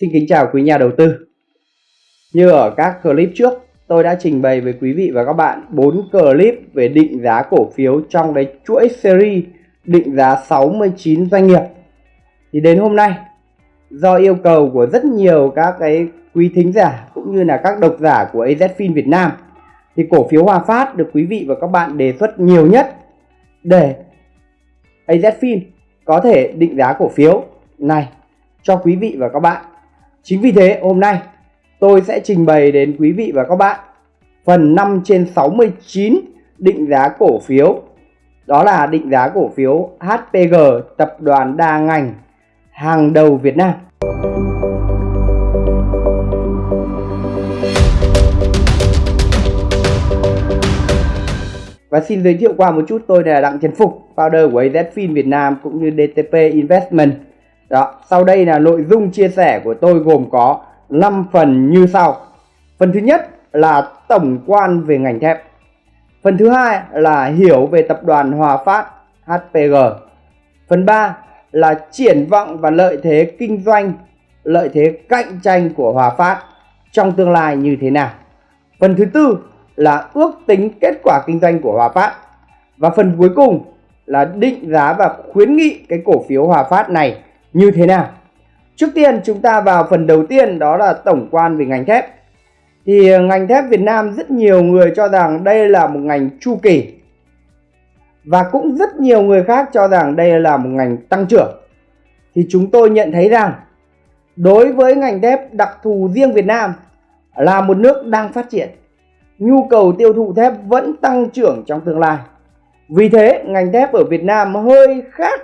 Xin kính chào quý nhà đầu tư. Như ở các clip trước, tôi đã trình bày với quý vị và các bạn 4 clip về định giá cổ phiếu trong cái chuỗi series định giá 69 doanh nghiệp. Thì đến hôm nay, do yêu cầu của rất nhiều các cái quý thính giả cũng như là các độc giả của AZFIN Việt Nam thì cổ phiếu Hòa Phát được quý vị và các bạn đề xuất nhiều nhất để AZFIN có thể định giá cổ phiếu này cho quý vị và các bạn Chính vì thế hôm nay tôi sẽ trình bày đến quý vị và các bạn phần 5 trên 69 định giá cổ phiếu. Đó là định giá cổ phiếu HPG tập đoàn đa ngành hàng đầu Việt Nam. Và xin giới thiệu qua một chút tôi là Đặng Trần Phục, founder của AZFIN Việt Nam cũng như DTP Investment. Đó, sau đây là nội dung chia sẻ của tôi gồm có 5 phần như sau. Phần thứ nhất là tổng quan về ngành thép. Phần thứ hai là hiểu về tập đoàn Hòa Phát HPG. Phần 3 là triển vọng và lợi thế kinh doanh, lợi thế cạnh tranh của Hòa Phát trong tương lai như thế nào. Phần thứ tư là ước tính kết quả kinh doanh của Hòa Phát. Và phần cuối cùng là định giá và khuyến nghị cái cổ phiếu Hòa Phát này như thế nào? Trước tiên chúng ta vào phần đầu tiên, đó là tổng quan về ngành thép. Thì ờ, ngành thép Việt Nam rất nhiều người cho rằng đây là một ngành chu kỳ. Và cũng rất nhiều người khác cho rằng đây là một ngành tăng trưởng. Thì chúng tôi nhận thấy rằng, đối với ngành thép đặc thù riêng Việt Nam là một nước đang phát triển, nhu cầu tiêu thụ thép vẫn tăng trưởng trong tương lai. Vì thế, ngành thép ở Việt Nam hơi khác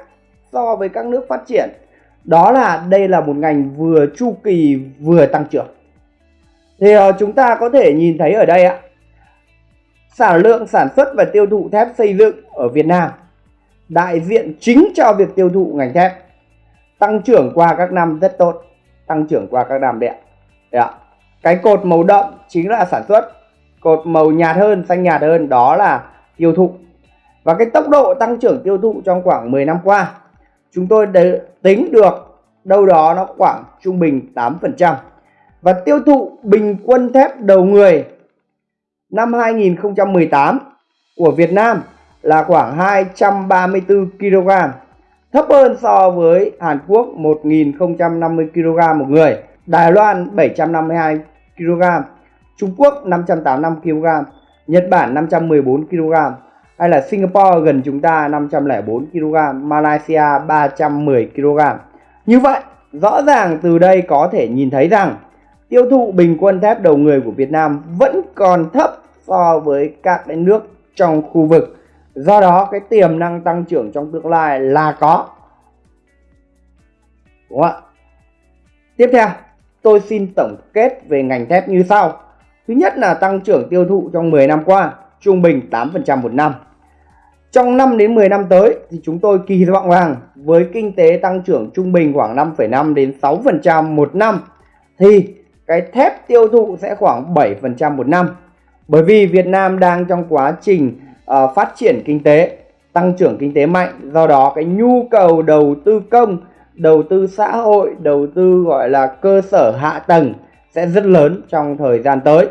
so với các nước phát triển đó là đây là một ngành vừa chu kỳ vừa tăng trưởng. Thì uh, chúng ta có thể nhìn thấy ở đây ạ. Sản lượng sản xuất và tiêu thụ thép xây dựng ở Việt Nam đại diện chính cho việc tiêu thụ ngành thép tăng trưởng qua các năm rất tốt tăng trưởng qua các năm đẹp ạ. Cái cột màu đậm chính là sản xuất cột màu nhạt hơn xanh nhạt hơn đó là tiêu thụ. Và cái tốc độ tăng trưởng tiêu thụ trong khoảng 10 năm qua chúng tôi tính được đâu đó nó khoảng trung bình 8%. Và tiêu thụ bình quân thép đầu người năm 2018 của Việt Nam là khoảng 234 kg, thấp hơn so với Hàn Quốc 1050 kg một người, Đài Loan 752 kg, Trung Quốc 585 kg, Nhật Bản 514 kg, hay là Singapore gần chúng ta 504 kg, Malaysia 310 kg. Như vậy, rõ ràng từ đây có thể nhìn thấy rằng tiêu thụ bình quân thép đầu người của Việt Nam vẫn còn thấp so với các nước trong khu vực. Do đó cái tiềm năng tăng trưởng trong tương lai là có. Đúng không ạ? Tiếp theo, tôi xin tổng kết về ngành thép như sau. Thứ nhất là tăng trưởng tiêu thụ trong 10 năm qua, trung bình 8% một năm. Trong 5 đến 10 năm tới thì chúng tôi kỳ vọng rằng với kinh tế tăng trưởng trung bình khoảng 5,5 đến 6% một năm thì cái thép tiêu thụ sẽ khoảng 7% một năm. Bởi vì Việt Nam đang trong quá trình uh, phát triển kinh tế, tăng trưởng kinh tế mạnh, do đó cái nhu cầu đầu tư công, đầu tư xã hội, đầu tư gọi là cơ sở hạ tầng sẽ rất lớn trong thời gian tới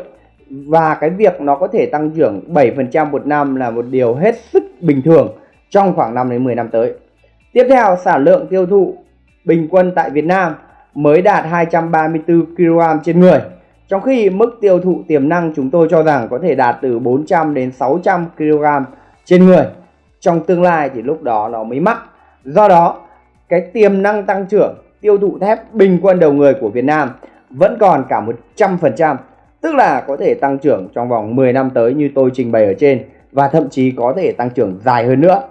và cái việc nó có thể tăng trưởng 7% một năm là một điều hết sức bình thường trong khoảng 5 đến 10 năm tới. Tiếp theo, sản lượng tiêu thụ bình quân tại Việt Nam mới đạt 234 kg trên người. Trong khi mức tiêu thụ tiềm năng chúng tôi cho rằng có thể đạt từ 400 đến 600 kg trên người. Trong tương lai thì lúc đó nó mới mắc. Do đó, cái tiềm năng tăng trưởng tiêu thụ thép bình quân đầu người của Việt Nam vẫn còn cả 100% tức là có thể tăng trưởng trong vòng 10 năm tới như tôi trình bày ở trên và thậm chí có thể tăng trưởng dài hơn nữa.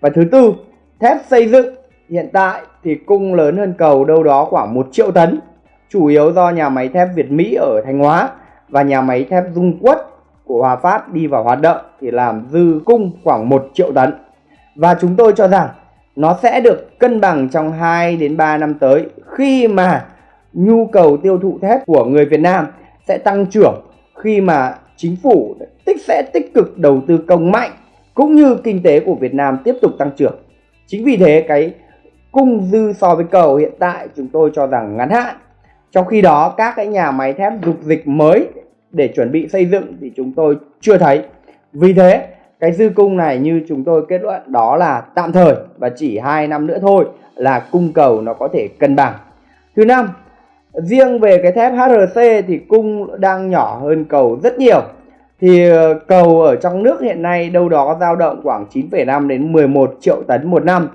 Và thứ tư, thép xây dựng hiện tại thì cung lớn hơn cầu đâu đó khoảng 1 triệu tấn, chủ yếu do nhà máy thép Việt Mỹ ở Thanh Hóa và nhà máy thép Dung Quất của Hòa Phát đi vào hoạt động thì làm dư cung khoảng 1 triệu tấn. Và chúng tôi cho rằng nó sẽ được cân bằng trong 2 đến 3 năm tới khi mà nhu cầu tiêu thụ thép của người Việt Nam sẽ tăng trưởng khi mà chính phủ tích sẽ tích cực đầu tư công mạnh cũng như kinh tế của Việt Nam tiếp tục tăng trưởng. Chính vì thế, cái cung dư so với cầu hiện tại chúng tôi cho rằng ngắn hạn. Trong khi đó, các cái nhà máy thép dục dịch mới để chuẩn bị xây dựng thì chúng tôi chưa thấy. Vì thế, cái dư cung này như chúng tôi kết luận đó là tạm thời và chỉ 2 năm nữa thôi là cung cầu nó có thể cân bằng. Thứ năm riêng về cái thép HRC thì cung đang nhỏ hơn cầu rất nhiều. Thì ờ, cầu ở trong nước hiện nay đâu đó dao động khoảng 9,5 đến 11 triệu tấn một năm.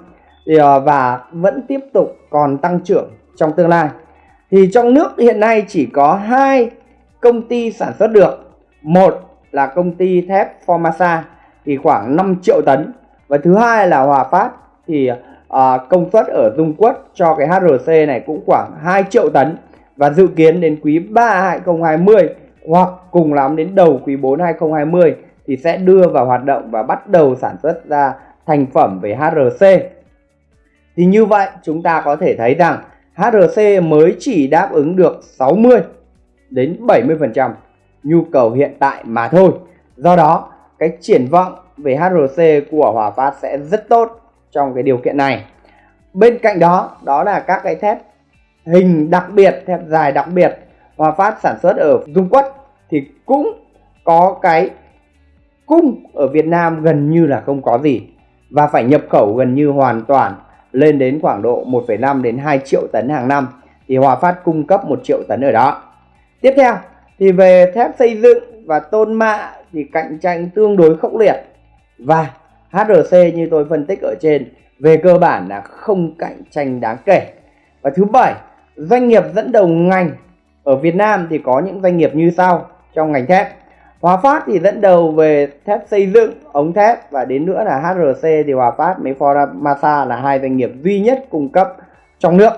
Ờ, và vẫn tiếp tục còn tăng trưởng trong tương lai. Thì trong nước hiện nay chỉ có hai công ty sản xuất được. Một là công ty thép Formasa thì khoảng 5 triệu tấn. Và thứ hai là Hòa Phát thì à, công suất ở Dung Quất cho cái HRC này cũng khoảng 2 triệu tấn và dự kiến đến quý 3 2020 hoặc cùng lắm đến đầu quý 4 2020 thì sẽ đưa vào hoạt động và bắt đầu sản xuất ra thành phẩm về HRC. Thì như vậy chúng ta có thể thấy rằng HRC mới chỉ đáp ứng được 60 đến 70% nhu cầu hiện tại mà thôi. Do đó, cái triển vọng về HRC của Hòa Phát sẽ rất tốt trong cái điều kiện này. Bên cạnh đó, đó là các cái thép hình đặc biệt, thép dài đặc biệt Hòa Phát sản xuất ở Dung Quất thì cũng có cái cung ở Việt Nam gần như là không có gì và phải nhập khẩu gần như hoàn toàn lên đến khoảng độ 1,5 đến 2 triệu tấn hàng năm thì Hòa Phát cung cấp 1 triệu tấn ở đó. Tiếp theo thì về thép xây dựng và tôn mạ thì cạnh tranh tương đối khốc liệt và HRC như tôi phân tích ở trên về cơ bản là không cạnh tranh đáng kể. Và thứ bảy, doanh nghiệp dẫn đầu ngành ở Việt Nam thì có những doanh nghiệp như sau trong ngành thép. Hòa Phát thì dẫn đầu về thép xây dựng, ống thép và đến nữa là HRC thì Hòa Phát với Formasa là hai doanh nghiệp duy nhất cung cấp trong nước.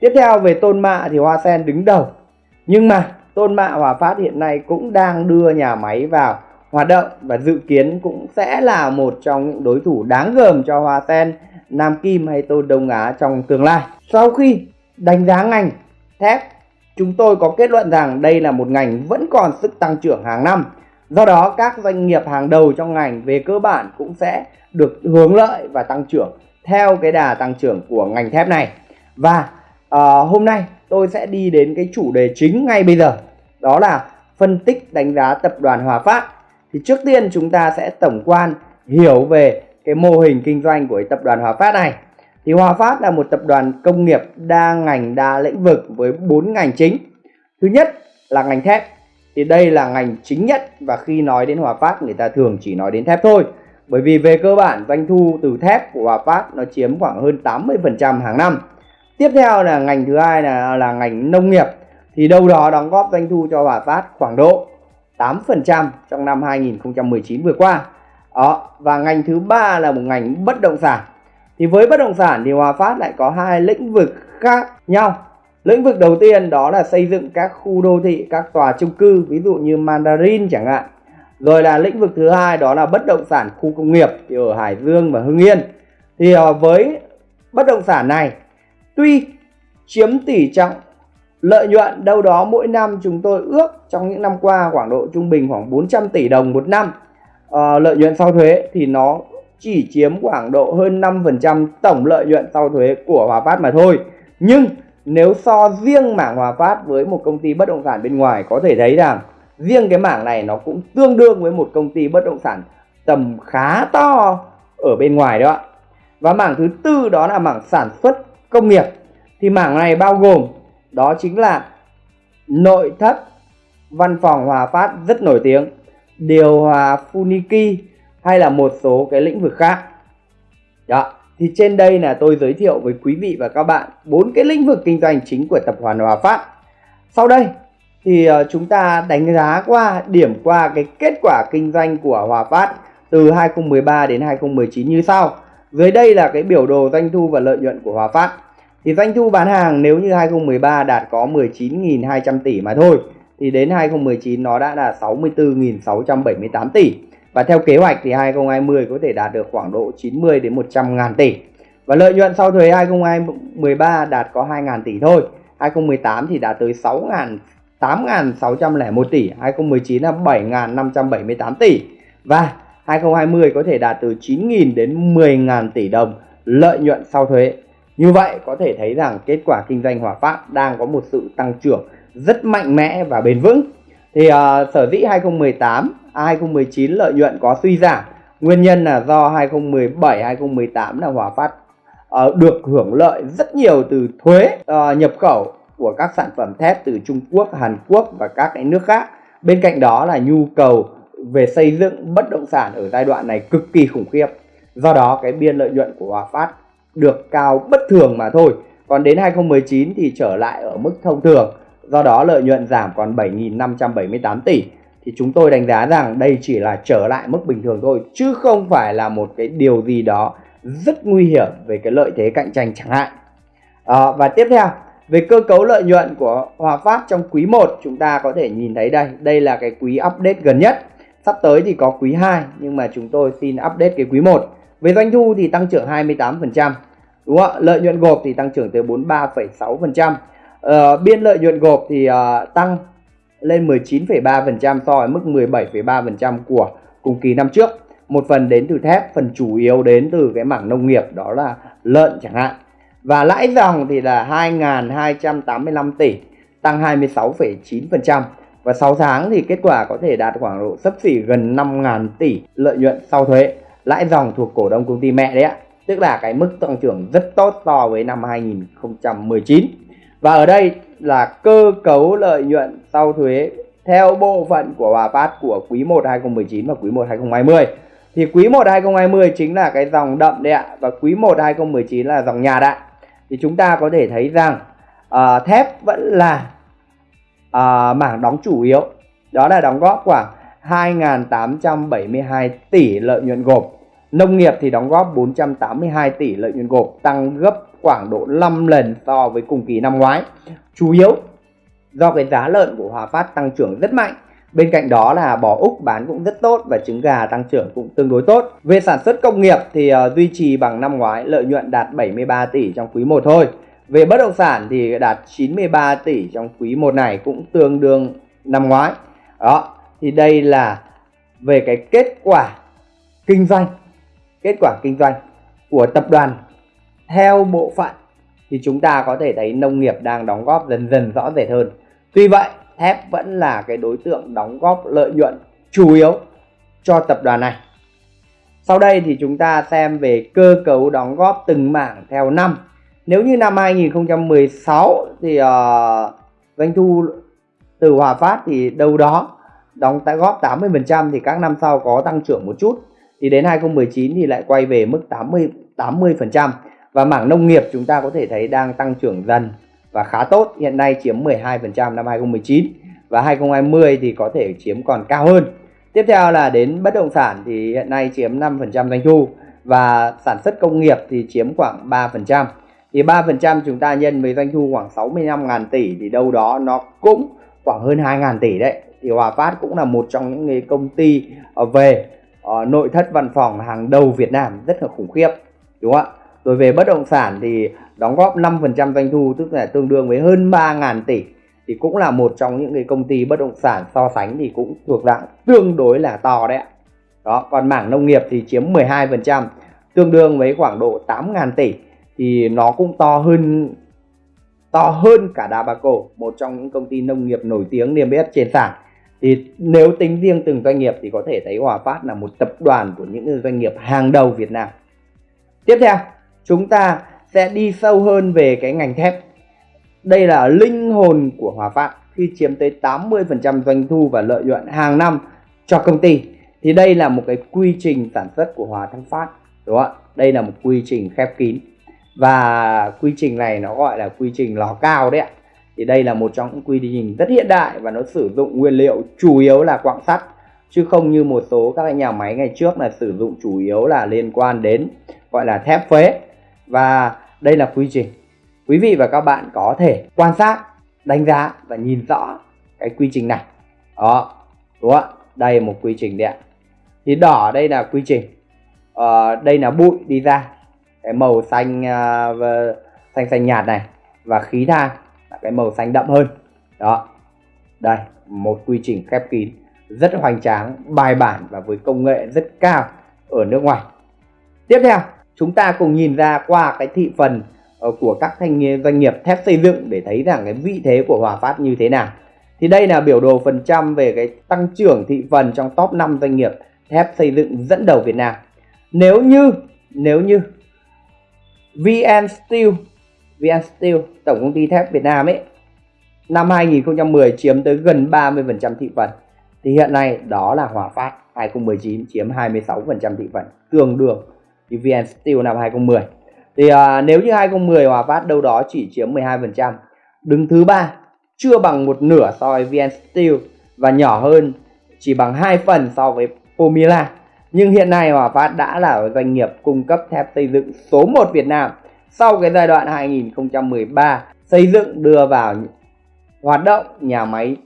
Tiếp theo về tôn mạ thì Hoa Sen đứng đầu. Nhưng mà tôn mạ Hòa Phát hiện nay cũng đang đưa nhà máy vào hoạt động và dự kiến cũng sẽ là một trong những đối thủ đáng gờm cho Hoa Sen, Nam Kim hay Tôn Đông Á trong tương lai. Sau khi đánh giá ngành thép, chúng tôi có kết luận rằng đây là một ngành vẫn còn sức tăng trưởng hàng năm. Do đó các doanh nghiệp hàng đầu trong ngành về cơ bản cũng sẽ được hướng lợi và tăng trưởng theo cái đà tăng trưởng của ngành thép này. Và uh, hôm nay tôi sẽ đi đến cái chủ đề chính ngay bây giờ. Đó là phân tích đánh giá tập đoàn Hòa Phát thì trước tiên chúng ta sẽ tổng quan hiểu về cái mô hình kinh doanh của tập đoàn Hòa Phát này thì Hòa Phát là một tập đoàn công nghiệp đa ngành đa lĩnh vực với bốn ngành chính. Thứ nhất là ngành thép. Thì đây là ngành chính nhất và khi nói đến Hòa Phát người ta thường chỉ nói đến thép thôi. Bởi vì về cơ bản doanh thu từ thép của Hòa Phát nó chiếm khoảng hơn 80% hàng năm. Tiếp theo là ngành thứ hai là là ngành nông nghiệp. Thì đâu đó đóng góp doanh thu cho Hòa Phát khoảng độ 8% trong năm 2019 vừa qua. Đó, và ngành thứ ba là một ngành bất động sản. Thì với bất động sản thì Hòa Phát lại có hai lĩnh vực khác nhau. Lĩnh vực đầu tiên đó là xây dựng các khu đô thị, các tòa chung cư, ví dụ như Mandarin chẳng hạn. Rồi là lĩnh vực thứ hai đó là bất động sản khu công nghiệp thì ở Hải Dương và Hưng Yên. Thì ờ, với bất động sản này tuy chiếm tỷ trọng Lợi nhuận đâu đó mỗi năm chúng tôi ước trong những năm qua khoảng độ trung bình khoảng 400 tỷ đồng một năm. À, lợi nhuận sau thuế thì nó chỉ chiếm khoảng độ hơn 5% tổng lợi nhuận sau thuế của Hòa Phát mà thôi. Nhưng nếu so riêng mảng Hòa Phát với một công ty bất động sản bên ngoài có thể thấy rằng riêng cái mảng này nó cũng tương đương với một công ty bất động sản tầm khá to ở bên ngoài đó. Và mảng thứ tư đó là mảng sản xuất công nghiệp. Thì mảng này bao gồm đó chính là nội thất văn phòng Hòa Phát rất nổi tiếng, điều hòa Funiki hay là một số cái lĩnh vực khác. Đó, thì trên đây là tôi giới thiệu với quý vị và các bạn bốn cái lĩnh vực kinh doanh chính của tập đoàn Hòa Phát. Sau đây, thì ờ, chúng ta đánh giá qua, điểm qua cái kết quả kinh doanh của Hòa Phát từ 2013 đến 2019 như sau. Dưới đây là cái biểu đồ doanh thu và lợi nhuận của Hòa Phát. Thì doanh thu bán hàng nếu như 2013 đạt có 19.200 tỷ mà thôi, thì đến 2019 nó đã là 64.678 tỷ và theo kế hoạch thì 2020 có thể đạt được khoảng độ 90 đến 100 ngàn tỷ. Và lợi nhuận sau thuế 2013 đạt có 2 ngàn tỷ thôi. 2018 thì đạt tới 6 ngàn 8.601 tỷ. 2019 là 7.578 tỷ. Và 2020 có thể đạt từ 9.000 đến 10.000 tỷ đồng lợi nhuận sau thuế. Như vậy có thể thấy rằng kết quả kinh doanh Hòa Phát đang có một sự tăng trưởng rất mạnh mẽ và bền vững thì uh, sở dĩ 2018 à, 2019 lợi nhuận có suy giảm nguyên nhân là do 2017 2018 là Hòa Phát uh, được hưởng lợi rất nhiều từ thuế uh, nhập khẩu của các sản phẩm thép từ Trung Quốc, Hàn Quốc và các cái nước khác. Bên cạnh đó là nhu cầu về xây dựng bất động sản ở giai đoạn này cực kỳ khủng khiếp. Do đó cái biên lợi nhuận của Hòa Phát được cao bất thường mà thôi. Còn đến 2019 thì trở lại ở mức thông thường. Do đó lợi nhuận giảm còn 7.578 tỷ. Thì chúng tôi đánh giá rằng đây chỉ là trở lại mức bình thường thôi. Chứ không phải là một cái điều gì đó rất nguy hiểm về cái lợi thế cạnh tranh chẳng hạn. À, và tiếp theo về cơ cấu lợi nhuận của Hòa Phát trong quý 1 chúng ta có thể nhìn thấy đây. Đây là cái quý update gần nhất. Sắp tới thì có quý 2 nhưng mà chúng tôi xin update cái quý 1. Về doanh thu thì tăng trưởng 28%. Đúng không ạ? Lợi nhuận gộp thì tăng trưởng tới 43,6%. Uh, biên lợi nhuận gộp thì uh, tăng lên 19,3% so với mức 17,3% của cùng kỳ năm trước. Một phần đến từ thép, phần chủ yếu đến từ cái mảng nông nghiệp đó là lợn chẳng hạn. Và lãi dòng thì là 2.285 tỷ, tăng 26,9%. Và 6 tháng thì kết quả có thể đạt khoảng độ sấp xỉ gần 5.000 tỷ lợi nhuận sau thuế. Lãi dòng thuộc cổ đông công ty mẹ đấy ạ. Tức là cái mức tăng trưởng rất tốt so với năm 2019. Và ở đây là cơ cấu lợi nhuận sau thuế theo bộ phận của Hòa Phát của quý 1 2019 và quý 1 2020. Thì quý 1 2020 chính là cái dòng đậm đấy ạ và quý 1 2019 là dòng nhạt ạ. Thì chúng ta có thể thấy rằng uh, thép vẫn là uh, mảng đóng chủ yếu. Đó là đóng góp khoảng 2.872 tỷ lợi nhuận gộp. Nông nghiệp thì đóng góp 482 tỷ lợi nhuận gộp, tăng gấp khoảng độ 5 lần so với cùng kỳ năm ngoái. Chủ yếu do cái giá lợn của Hòa Phát tăng trưởng rất mạnh. Bên cạnh đó là bò Úc bán cũng rất tốt và trứng gà tăng trưởng cũng tương đối tốt. Về sản xuất công nghiệp thì uh, duy trì bằng năm ngoái lợi nhuận đạt 73 tỷ trong quý 1 thôi. Về bất động sản thì đạt 93 tỷ trong quý 1 này cũng tương đương năm ngoái. Đó, thì đây là về cái kết quả kinh doanh. Kết quả kinh doanh của tập đoàn theo bộ phận thì chúng ta có thể thấy nông nghiệp đang đóng góp dần dần rõ rệt hơn. Tuy vậy, thép vẫn là cái đối tượng đóng góp lợi nhuận chủ yếu cho tập đoàn này. Sau đây thì chúng ta xem về cơ cấu đóng góp từng mảng theo năm. Nếu như năm 2016 thì uh, doanh thu từ Hòa Phát thì đâu đó đóng tại góp 80% thì các năm sau có tăng trưởng một chút. Thì đến 2019 thì lại quay về mức 80 80% và mảng nông nghiệp chúng ta có thể thấy đang tăng trưởng dần và khá tốt. Hiện nay chiếm 12% năm 2019 và 2020 thì có thể chiếm còn cao hơn. Tiếp theo là đến bất động sản thì hiện nay chiếm 5% doanh thu và sản xuất công nghiệp thì chiếm khoảng 3% thì 3% chúng ta nhân với doanh thu khoảng 65.000 tỷ thì đâu đó nó cũng khoảng hơn 2.000 tỷ đấy. Thì Hòa Phát cũng là một trong những cái công ty ờ, về ờ, nội thất văn phòng hàng đầu Việt Nam, rất là khủng khiếp, đúng không ạ? Rồi về bất động sản thì đóng góp 5% doanh thu tức là tương đương với hơn 3.000 tỷ thì cũng là một trong những cái công ty bất động sản so sánh thì cũng thuộc dạng tương đối là to đấy ạ. Đó, còn mảng nông nghiệp thì chiếm 12% tương đương với khoảng độ 8.000 tỷ thì nó cũng to hơn to hơn cả Dabaco, một trong những công ty nông nghiệp nổi tiếng niêm yết trên sàn. Thì nếu tính riêng từng doanh nghiệp thì có thể thấy Hòa Phát là một tập đoàn của những doanh nghiệp hàng đầu Việt Nam. Tiếp theo, chúng ta sẽ đi sâu hơn về cái ngành thép. Đây là linh hồn của Hòa Phát, khi chiếm tới 80% doanh thu và lợi nhuận hàng năm cho công ty. Thì đây là một cái quy trình sản xuất của Hòa Thăng Phát. Đúng không ạ? Đây là một quy trình khép kín. Và quy trình này nó gọi là quy trình lò cao đấy ạ. Thì đây là một trong những quy trình rất hiện đại và nó sử dụng nguyên liệu chủ yếu là quặng sắt, chứ không như một số các nhà máy ngày trước là sử dụng chủ yếu là liên quan đến, gọi là thép phế và đây là quy trình. Quý vị và các bạn có thể quan sát đánh giá và nhìn rõ cái quy trình này. Đó đúng không đây một quy trình đấy ạ. Thì đỏ đây là quy trình. Ờ, đây là bụi đi ra. Cái màu xanh uh, xanh xanh nhạt này và khí than là cái màu xanh đậm hơn. Đó. Đây một quy trình khép kín rất hoành tráng bài bản và với công nghệ rất cao ở nước ngoài. Tiếp theo chúng ta cùng nhìn ra qua cái thị phần ờ, của các thanh doanh nghiệp thép xây dựng để thấy rằng cái vị thế của Hòa Phát như thế nào. Thì đây là biểu đồ phần trăm về cái tăng trưởng thị phần trong top 5 doanh nghiệp thép xây dựng dẫn đầu Việt Nam. Nếu như nếu như VN Steel VN Steel, tổng công ty thép Việt Nam ấy, năm 2010 chiếm tới gần 30% thị phần, thì hiện nay đó là Hòa Phát 2019 chiếm 26% thị phần, tương đương với VN Steel năm 2010 thì à, nếu như 2010 Hòa Phát đâu đó chỉ chiếm 12% đứng thứ ba chưa bằng một nửa so với VN Steel và nhỏ hơn chỉ bằng 2 phần so với Pomila nhưng hiện nay Hòa Phát đã là doanh nghiệp cung cấp thép xây dựng số 1 Việt Nam sau cái giai đoạn 2013 xây dựng đưa vào hoạt động nhà máy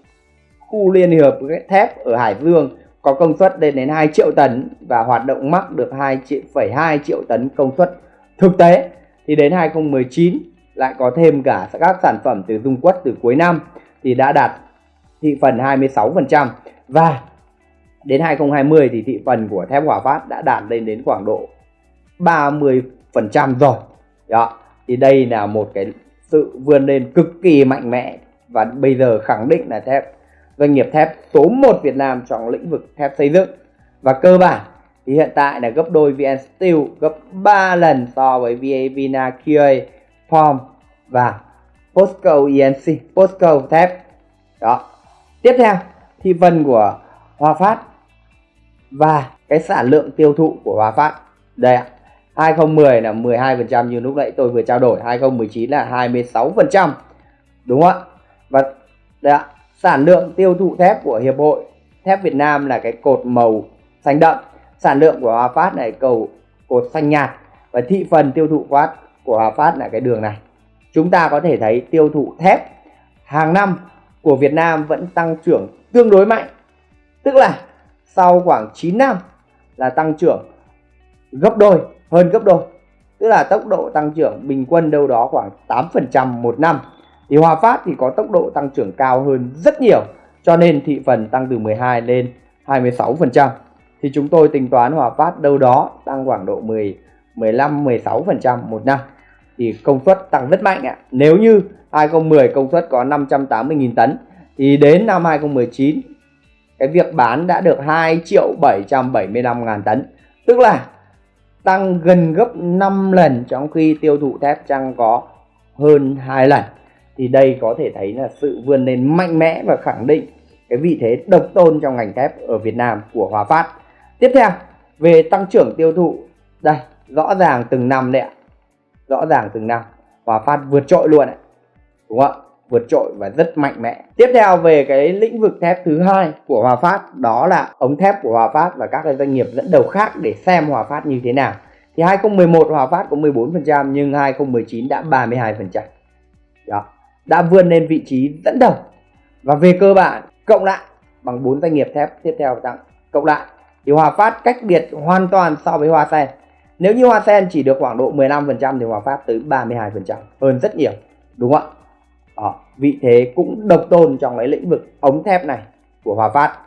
khu liên hiệp thép ở Hải Dương có công suất lên đến 2 triệu tấn và hoạt động mắc được 2,2 triệu tấn công suất thực tế. Thì đến 2019 lại có thêm cả các sản phẩm từ dung quất từ cuối năm thì đã đạt thị phần 26% và đến 2020 thì thị phần của thép Hòa Phát đã đạt lên đến khoảng độ 30% rồi. Đó thì đây là một cái sự vươn lên cực kỳ mạnh mẽ và bây giờ khẳng định là thép doanh nghiệp thép số 1 Việt Nam trong lĩnh vực thép xây dựng. Và cơ bản thì hiện tại là gấp đôi VN Steel, gấp 3 lần so với VA Vina QA Form và Posco ENC Posco thép. Đó. Tiếp theo thị phần của Hòa Phát và cái sản lượng tiêu thụ của Hòa Phát. Đây ạ 2010 là 12% như lúc nãy tôi vừa trao đổi 2019 là 26% đúng không ạ? Và, đây ạ sản lượng tiêu thụ thép của hiệp hội thép Việt Nam là cái cột màu xanh đậm. Sản lượng của Hòa Phát này cầu cột xanh nhạt. Và thị phần tiêu thụ quát của Hòa Phát là cái đường này. Chúng ta có thể thấy tiêu thụ thép hàng năm của Việt Nam vẫn tăng trưởng tương đối mạnh. Tức là sau khoảng 9 năm là tăng trưởng gấp đôi, hơn gấp đôi. Tức là tốc độ tăng trưởng bình quân đâu đó khoảng 8% một năm thì Hòa Phát thì có tốc độ tăng trưởng cao hơn rất nhiều, cho nên thị phần tăng từ 12 lên 26% thì chúng tôi tính toán Hòa Phát đâu đó tăng khoảng độ 10 15 16% một năm. Thì công suất tăng rất mạnh ạ. Nếu như 2010 công suất có 580.000 tấn, thì đến năm 2019 cái việc bán đã được 2 triệu 775 ngàn tấn. Tức là tăng gần gấp 5 lần trong khi tiêu thụ thép chăng có hơn 2 lần thì đây có thể thấy là sự vươn lên mạnh mẽ và khẳng định cái vị thế độc tôn trong ngành thép ở Việt Nam của Hòa Phát. Tiếp theo, về tăng trưởng tiêu thụ. Đây, rõ ràng từng năm đấy ạ. Rõ ràng từng năm, Hòa Phát vượt trội luôn ạ. Đúng không ạ? Vượt trội và rất mạnh mẽ. Tiếp theo, về cái lĩnh vực thép thứ hai của Hòa Phát, đó là ống thép của Hòa Phát và các cái doanh nghiệp dẫn đầu khác để xem Hòa Phát như thế nào. Thì 2011 Hòa Phát có 14% nhưng 2019 đã 32% đó đã vươn lên vị trí dẫn đầu. Và về cơ bản cộng lại bằng bốn doanh nghiệp thép. Tiếp theo tăng cộng lại thì Hòa Phát cách biệt hoàn toàn so với Hoa Sen. Nếu như Hoa Sen chỉ được khoảng độ 15% thì Hòa Phát tới 32% hơn rất nhiều đúng không ạ? Đó, vị thế cũng độc tôn trong cái lĩnh vực ống thép này của Hòa Phát.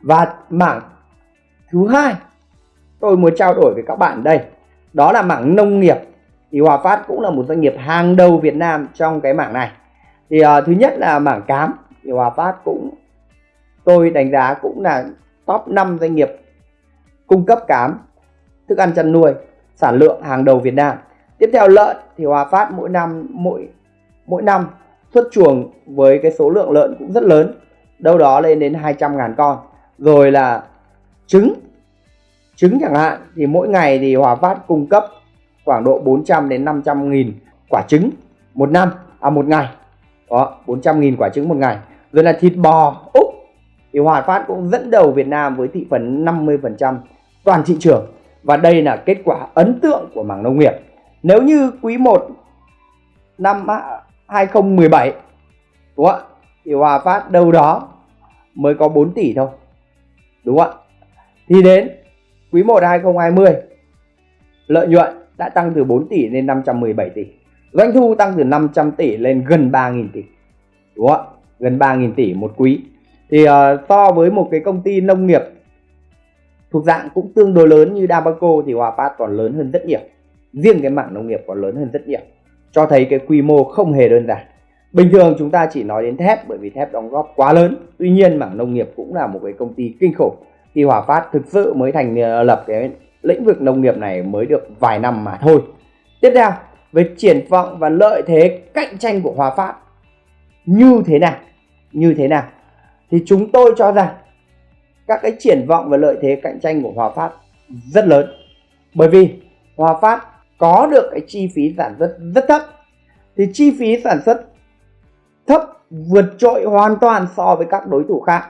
Và mảng thứ hai tôi muốn trao đổi với các bạn đây đó là mảng nông nghiệp. Thì Hòa Phát cũng là một doanh nghiệp hàng đầu Việt Nam trong cái mảng này thì uh, thứ nhất là mảng cám. Thì Hòa Phát cũng tôi đánh giá cũng là top 5 doanh nghiệp cung cấp cám thức ăn chăn nuôi sản lượng hàng đầu Việt Nam. Tiếp theo lợn thì Hòa Phát mỗi năm mỗi mỗi năm xuất chuồng với cái số lượng lợn cũng rất lớn đâu đó lên đến 200 ngàn con. Rồi là trứng trứng chẳng hạn thì mỗi ngày thì Hòa Phát cung cấp khoảng độ 400 đến 500 nghìn quả trứng một năm à một ngày đó 400.000 quả trứng một ngày. Rồi là thịt bò. Úc, thì Hòa Phát cũng dẫn đầu Việt Nam với thị phần 50% toàn thị trường. Và đây là kết quả ấn tượng của mảng nông nghiệp. Nếu như quý 1 năm 2017 đúng không ạ? Thì Hòa Phát đâu đó mới có 4 tỷ thôi, đúng không ạ? Thì đến quý 1 2020 lợi nhuận đã tăng từ 4 tỷ lên 517 tỷ doanh thu tăng từ 500 tỷ lên gần 3.000 tỷ đúng không ạ? Gần 3.000 tỷ một quý. Thì uh, so với một cái công ty nông nghiệp thuộc dạng cũng tương đối lớn như Dabaco thì Hòa Phát còn lớn hơn rất nhiều. Riêng cái mảng nông nghiệp còn lớn hơn rất nhiều. Cho thấy cái quy mô không hề đơn giản. Bình thường chúng ta chỉ nói đến thép bởi vì thép đóng góp quá lớn. Tuy nhiên mảng nông nghiệp cũng là một cái công ty kinh khủng. Khi Hòa Phát thực sự mới thành ờ, lập cái lĩnh vực nông nghiệp này mới được vài năm mà thôi. Tiếp theo về triển vọng và lợi thế cạnh tranh của Hòa Phát. Như thế nào? Như thế nào? Thì chúng tôi cho rằng các cái triển vọng và lợi thế cạnh tranh của Hòa Phát rất lớn. Bởi vì Hòa Phát có được cái chi phí sản xuất rất thấp. Thì chi phí sản xuất thấp vượt trội hoàn toàn so với các đối thủ khác.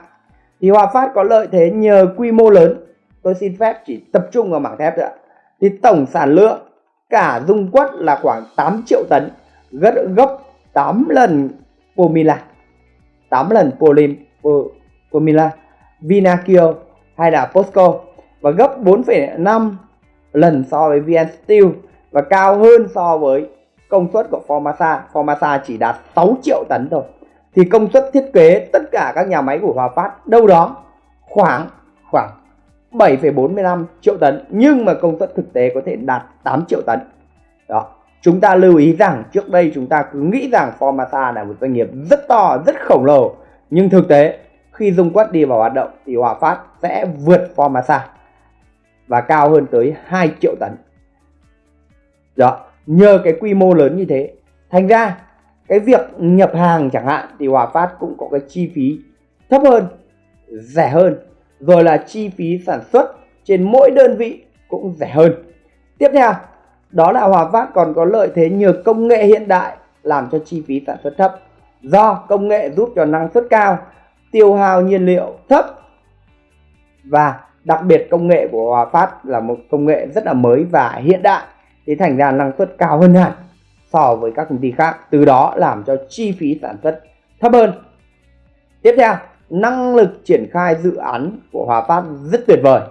Thì Hòa Phát có lợi thế nhờ quy mô lớn. Tôi xin phép chỉ tập trung vào mảng thép thôi ạ. Thì tổng sản lượng cả dung quất là khoảng 8 triệu tấn gấp gấp 8 lần Pomila 8 lần Polim Pomila Vinakio hay là Posco và gấp 4,5 lần so với VN Steel và cao hơn so với công suất của Formasa. Formasa chỉ đạt 6 triệu tấn thôi. Thì công suất thiết kế tất cả các nhà máy của Hòa Phát đâu đó khoảng khoảng 7,45 triệu tấn nhưng mà công suất thực tế có thể đạt 8 triệu tấn. Đó. Chúng ta lưu ý rằng trước đây chúng ta cứ nghĩ rằng Formasa là một doanh nghiệp rất to, rất khổng lồ nhưng thực tế khi dung quất đi vào hoạt động thì Hòa Phát sẽ vượt Formasa và cao hơn tới 2 triệu tấn. Đó, nhờ cái quy mô lớn như thế. Thành ra cái việc nhập hàng chẳng hạn thì Hòa Phát cũng có cái chi phí thấp hơn, rẻ hơn. Rồi là chi phí sản xuất trên mỗi đơn vị cũng rẻ hơn. Tiếp theo, đó là Hòa Phát còn có lợi thế nhờ công nghệ hiện đại làm cho chi phí sản xuất thấp. Do công nghệ giúp cho năng suất cao, tiêu hao nhiên liệu thấp và đặc biệt công nghệ của Hòa Phát là một công nghệ rất là mới và hiện đại thì thành ra năng suất cao hơn hẳn so với các công ty khác từ đó làm cho chi phí sản xuất thấp hơn tiếp theo năng lực triển khai dự án của Hòa Phát rất tuyệt vời.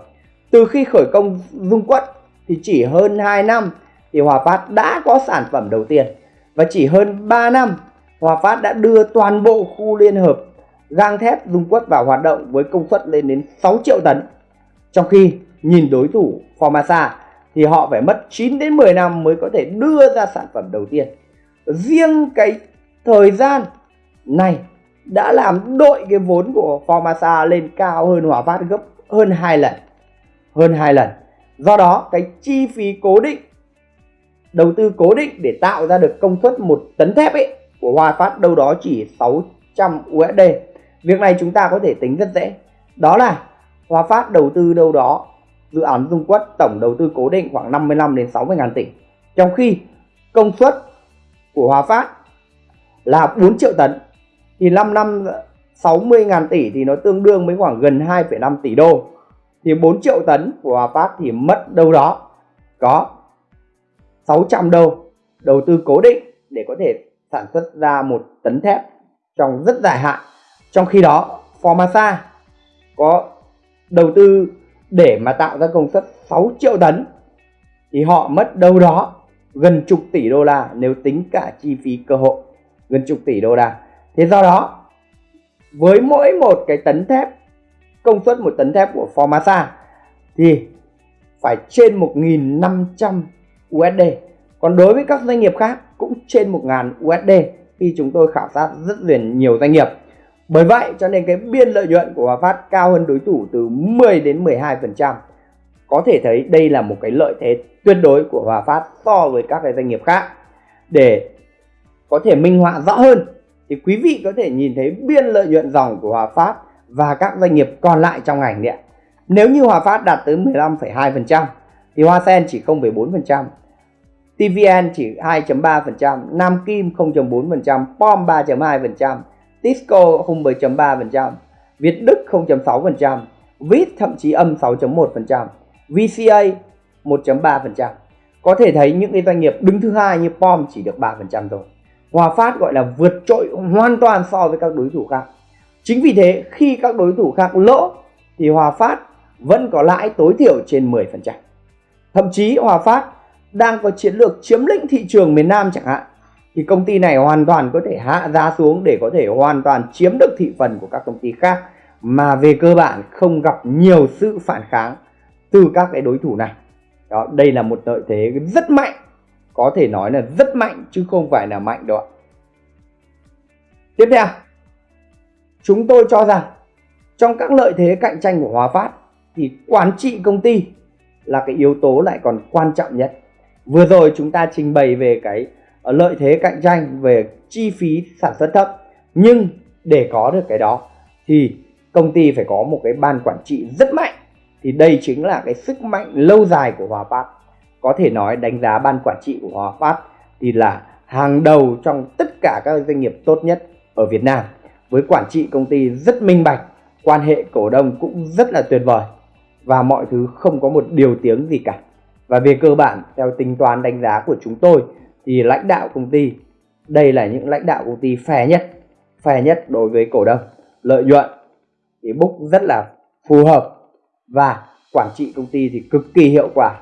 Từ khi khởi công dung quất thì chỉ hơn 2 năm thì Hòa Phát đã có sản phẩm đầu tiên. Và chỉ hơn 3 năm, Hòa Phát đã đưa toàn bộ khu liên hợp gang thép dung quất vào hoạt động với công suất lên đến 6 triệu tấn. Trong khi nhìn đối thủ Formasa thì họ phải mất 9 đến 10 năm mới có thể đưa ra sản phẩm đầu tiên. Riêng cái thời gian này đã làm đội cái vốn của Formasa lên cao hơn Hòa Phát gấp hơn 2 lần. Hơn 2 lần. Do đó, cái chi phí cố định, đầu tư cố định để tạo ra được công suất một tấn thép ấy của Hòa Phát đâu đó chỉ 600 USD. Việc này chúng ta có thể tính rất dễ. Đó là Hòa Phát đầu tư đâu đó, dự án Dung Quất tổng đầu tư cố định khoảng 55 đến 60 ngàn tỷ. Trong khi công suất của Hòa Phát là 4 triệu tấn thì 5 năm 60 ngàn tỷ thì nó tương đương với khoảng gần 2,5 tỷ đô. Thì 4 triệu tấn của Hòa Phát thì mất đâu đó có 600 đô đầu tư cố định để có thể sản xuất ra một tấn thép trong rất dài hạn. Trong khi đó Formasa có đầu tư để mà tạo ra công suất 6 triệu tấn thì họ mất đâu đó gần chục tỷ đô la nếu tính cả chi phí cơ hội gần chục tỷ đô la thế do đó, với mỗi một cái tấn thép, công suất một tấn thép của Formasa thì phải trên 1.500 USD còn đối với các doanh nghiệp khác cũng trên 1.000 USD khi chúng tôi khảo sát rất nhiều doanh nghiệp bởi vậy, cho nên cái biên lợi nhuận của Hòa Phát cao hơn đối thủ từ 10 đến 12%. Có thể thấy đây là một cái lợi thế tuyệt đối của Hòa Phát so với các cái doanh nghiệp khác. Để có thể minh họa rõ hơn thì quý vị có thể nhìn thấy biên lợi nhuận dòng của Hòa Phát và các doanh nghiệp còn lại trong ngành điện. Nếu như Hòa Phát đạt tới 15,2% thì Hoa Sen chỉ 0,4%, TVN chỉ 2.3%, Nam Kim 0.4%, POM 3.2%, Tisco 0,3%, Việt Đức 0.6%, VIT thậm chí âm 6.1%, VCA 1.3%. Có thể thấy những cái doanh nghiệp đứng thứ hai như POM chỉ được 3% thôi. Hòa Phát gọi là vượt trội hoàn toàn so với các đối thủ khác. Chính vì thế, khi các đối thủ khác lỗ, thì Hòa Phát vẫn có lãi tối thiểu trên 10%. Thậm chí, Hòa Phát đang có chiến lược chiếm lĩnh thị trường miền Nam chẳng hạn, thì công ty này hoàn toàn có thể hạ giá xuống để có thể hoàn toàn chiếm được thị phần của các công ty khác mà về cơ bản không gặp nhiều sự phản kháng từ các cái đối thủ này đó, đây là một lợi thế rất mạnh có thể nói là rất mạnh, chứ không phải là mạnh đâu ạ. Tiếp theo, chúng tôi cho rằng trong các lợi thế cạnh tranh của Hòa Phát thì quản trị công ty là cái yếu tố lại còn quan trọng nhất. Vừa rồi chúng ta trình bày về cái ờ, lợi thế cạnh tranh, về chi phí sản xuất thấp. Nhưng để có được cái đó thì công ty phải có một cái ban quản trị rất mạnh. Thì đây chính là cái sức mạnh lâu dài của Hòa Phát có thể nói đánh giá ban quản trị của Hòa Phát thì là hàng đầu trong tất cả các doanh nghiệp tốt nhất ở Việt Nam. Với quản trị công ty rất minh bạch, quan hệ cổ đông cũng rất là tuyệt vời và mọi thứ không có một điều tiếng gì cả. Và về cơ bản, theo tính toán đánh giá của chúng tôi thì lãnh đạo công ty, đây là những lãnh đạo công ty phè nhất phè nhất đối với cổ đông. Lợi nhuận thì book rất là phù hợp và quản trị công ty thì cực kỳ hiệu quả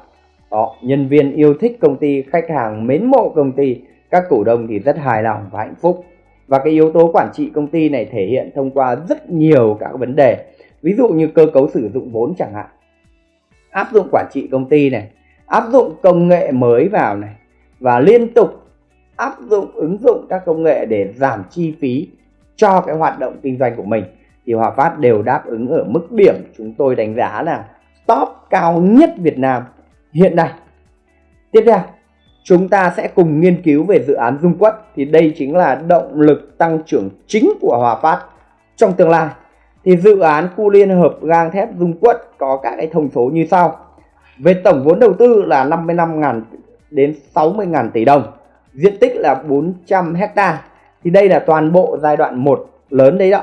đó, nhân viên yêu thích công ty, khách hàng mến mộ công ty, các cổ đông thì rất hài lòng và hạnh phúc. Và cái yếu tố quản trị công ty này thể hiện thông qua rất nhiều các vấn đề. Ví dụ như cơ cấu sử dụng vốn chẳng hạn. Áp dụng quản trị công ty này, áp dụng công nghệ mới vào này, và liên tục áp dụng ứng dụng các công nghệ để giảm chi phí cho cái hoạt động kinh doanh của mình, thì Hòa Phát đều đáp ứng ở mức điểm chúng tôi đánh giá là top cao nhất Việt Nam hiện nay. Tiếp theo, chúng ta sẽ cùng nghiên cứu về dự án Dung Quất thì đây chính là động lực tăng trưởng chính của Hòa Phát trong tương lai. Thì dự án khu liên hợp gang thép Dung Quất có các cái thông số như sau. Về tổng vốn đầu tư là 55.000 đến 60.000 tỷ đồng, diện tích là 400 hecta. Thì đây là toàn bộ giai đoạn 1 lớn đấy đó.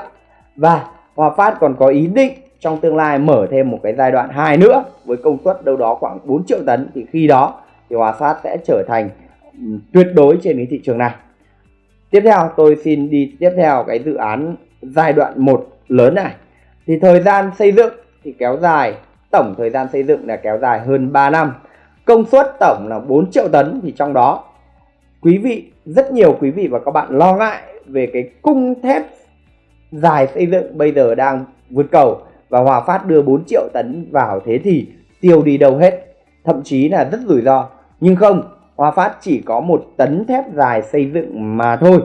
Và Hòa Phát còn có ý định trong tương lai mở thêm một cái giai đoạn 2 nữa với công suất đâu đó khoảng 4 triệu tấn thì khi đó thì Hòa Phát sẽ trở thành ừ, tuyệt đối trên cái thị trường này. Tiếp theo tôi xin đi tiếp theo cái dự án giai đoạn 1 lớn này. Thì thời gian xây dựng thì kéo dài, tổng thời gian xây dựng là kéo dài hơn 3 năm. Công suất tổng là 4 triệu tấn thì trong đó quý vị rất nhiều quý vị và các bạn lo ngại về cái cung thép dài xây dựng bây giờ đang vượt cầu và Hòa Phát đưa 4 triệu tấn vào thế thì tiêu đi đâu hết. Thậm chí là rất rủi ro. Nhưng không Hòa Phát chỉ có một tấn thép dài xây dựng mà thôi.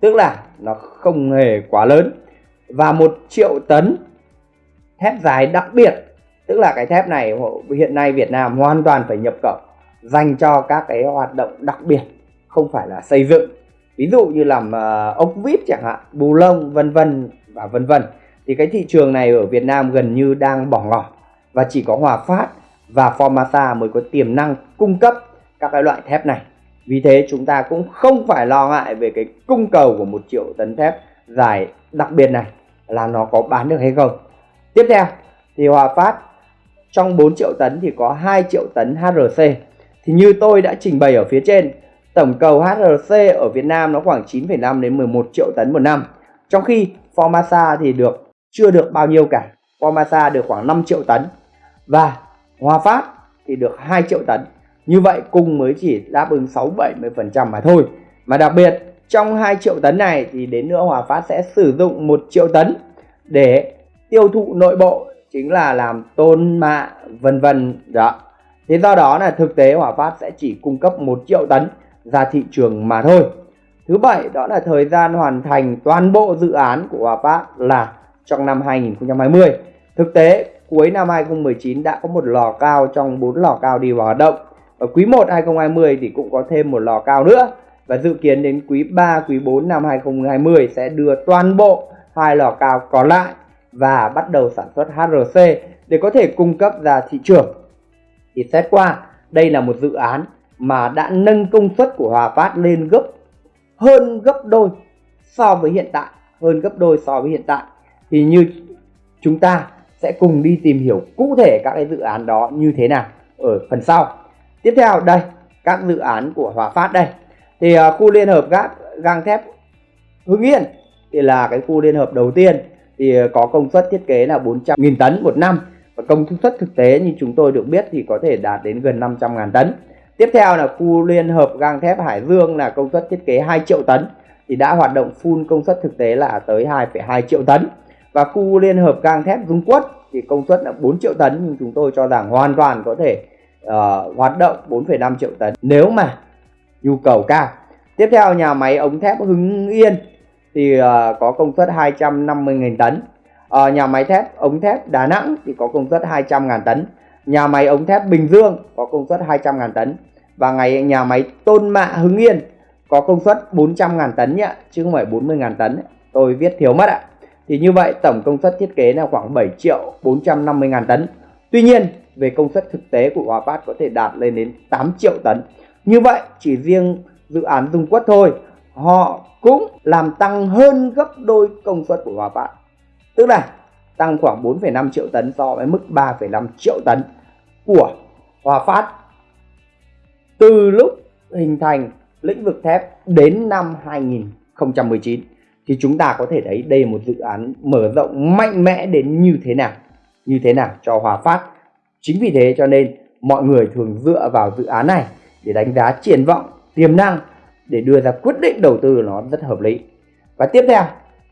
Tức là nó không hề quá lớn. Và một triệu tấn thép dài đặc biệt. Tức là cái thép này hiện nay Việt Nam hoàn toàn phải nhập khẩu dành cho các cái hoạt động đặc biệt không phải là xây dựng. Ví dụ như làm uh, ốc vít chẳng hạn bù lông vân vân và vân vân thì cái thị trường này ở Việt Nam gần như đang bỏ ngỏ và chỉ có Hòa Phát và Formasa mới có tiềm năng cung cấp các cái loại thép này. Vì thế chúng ta cũng không phải lo ngại về cái cung cầu của một triệu tấn thép dài đặc biệt này là nó có bán được hay không. Tiếp theo thì Hòa Phát trong 4 triệu tấn thì có 2 triệu tấn HRC thì như tôi đã trình bày ở phía trên tổng cầu HRC ở Việt Nam nó khoảng 9,5 đến 11 triệu tấn một năm. Trong khi Formasa thì được chưa được bao nhiêu cả. Pomasa được khoảng 5 triệu tấn. Và Hòa Phát thì được 2 triệu tấn. Như vậy cung mới chỉ đáp ứng 6-70% mà thôi. Mà đặc biệt, trong 2 triệu tấn này thì đến nữa Hòa Phát sẽ sử dụng 1 triệu tấn để tiêu thụ nội bộ, chính là làm tôn mạ, vân vân, đó. Thế do đó là thực tế Hòa Phát sẽ chỉ cung cấp 1 triệu tấn ra thị trường mà thôi. Thứ bảy, đó là thời gian hoàn thành toàn bộ dự án của Hòa Phát là trong năm 2020 thực tế, cuối năm 2019 đã có một lò cao trong 4 lò cao đi vào hoạt động. Ở quý 1 2020 thì cũng có thêm một lò cao nữa. Và dự kiến đến quý 3 quý 4 năm 2020 sẽ đưa toàn bộ hai lò cao còn lại và bắt đầu sản xuất HRC để có thể cung cấp ra thị trường. Thì xét qua, đây là một dự án mà đã nâng công suất của Hòa Phát lên gấp, hơn gấp đôi so với hiện tại, hơn gấp đôi so với hiện tại thì như chúng ta sẽ cùng đi tìm hiểu cụ thể các cái dự án đó như thế nào ở phần sau. Tiếp theo đây các dự án của Hòa Phát đây. Thì uh, khu liên hợp gác gang thép Hưng Yên thì là cái khu liên hợp đầu tiên. Thì uh, có công suất thiết kế là 400.000 tấn một năm và công suất thực tế như chúng tôi được biết thì có thể đạt đến gần 500.000 tấn. Tiếp theo là khu liên hợp gang thép Hải Dương là công suất thiết kế 2 triệu tấn thì đã hoạt động full công suất thực tế là tới 2,2 triệu tấn và khu liên hợp gang thép Dung Quất thì công suất là 4 triệu tấn nhưng chúng tôi cho rằng hoàn toàn có thể uh, hoạt động 4,5 triệu tấn nếu mà nhu cầu cao. Tiếp theo nhà máy ống thép Hưng Yên thì uh, có công suất 250.000 tấn. Uh, nhà máy thép ống thép Đà Nẵng thì có công suất 200.000 tấn. Nhà máy ống thép Bình Dương có công suất 200.000 tấn. Và ngày nhà máy Tôn Mạ Hưng Yên có công suất 400.000 tấn nhé chứ không phải 40.000 tấn. Tôi viết thiếu mất ạ thì như vậy tổng công suất thiết kế là khoảng 7 triệu 450 ngàn tấn. Tuy nhiên về công suất thực tế của Hòa Phát có thể đạt lên đến 8 triệu tấn. Như vậy chỉ riêng dự án Dung Quất thôi họ cũng làm tăng hơn gấp đôi công suất của Hòa Phát tức là tăng khoảng 4,5 triệu tấn so với mức 3,5 triệu tấn của Hòa Phát từ lúc hình thành lĩnh vực thép đến năm 2019 thì chúng ta có thể thấy đây là một dự án mở rộng mạnh mẽ đến như thế nào, như thế nào cho Hòa Phát. Chính vì thế cho nên mọi người thường dựa vào dự án này để đánh giá triển vọng, tiềm năng, để đưa ra quyết định đầu tư nó rất hợp lý. Và tiếp theo,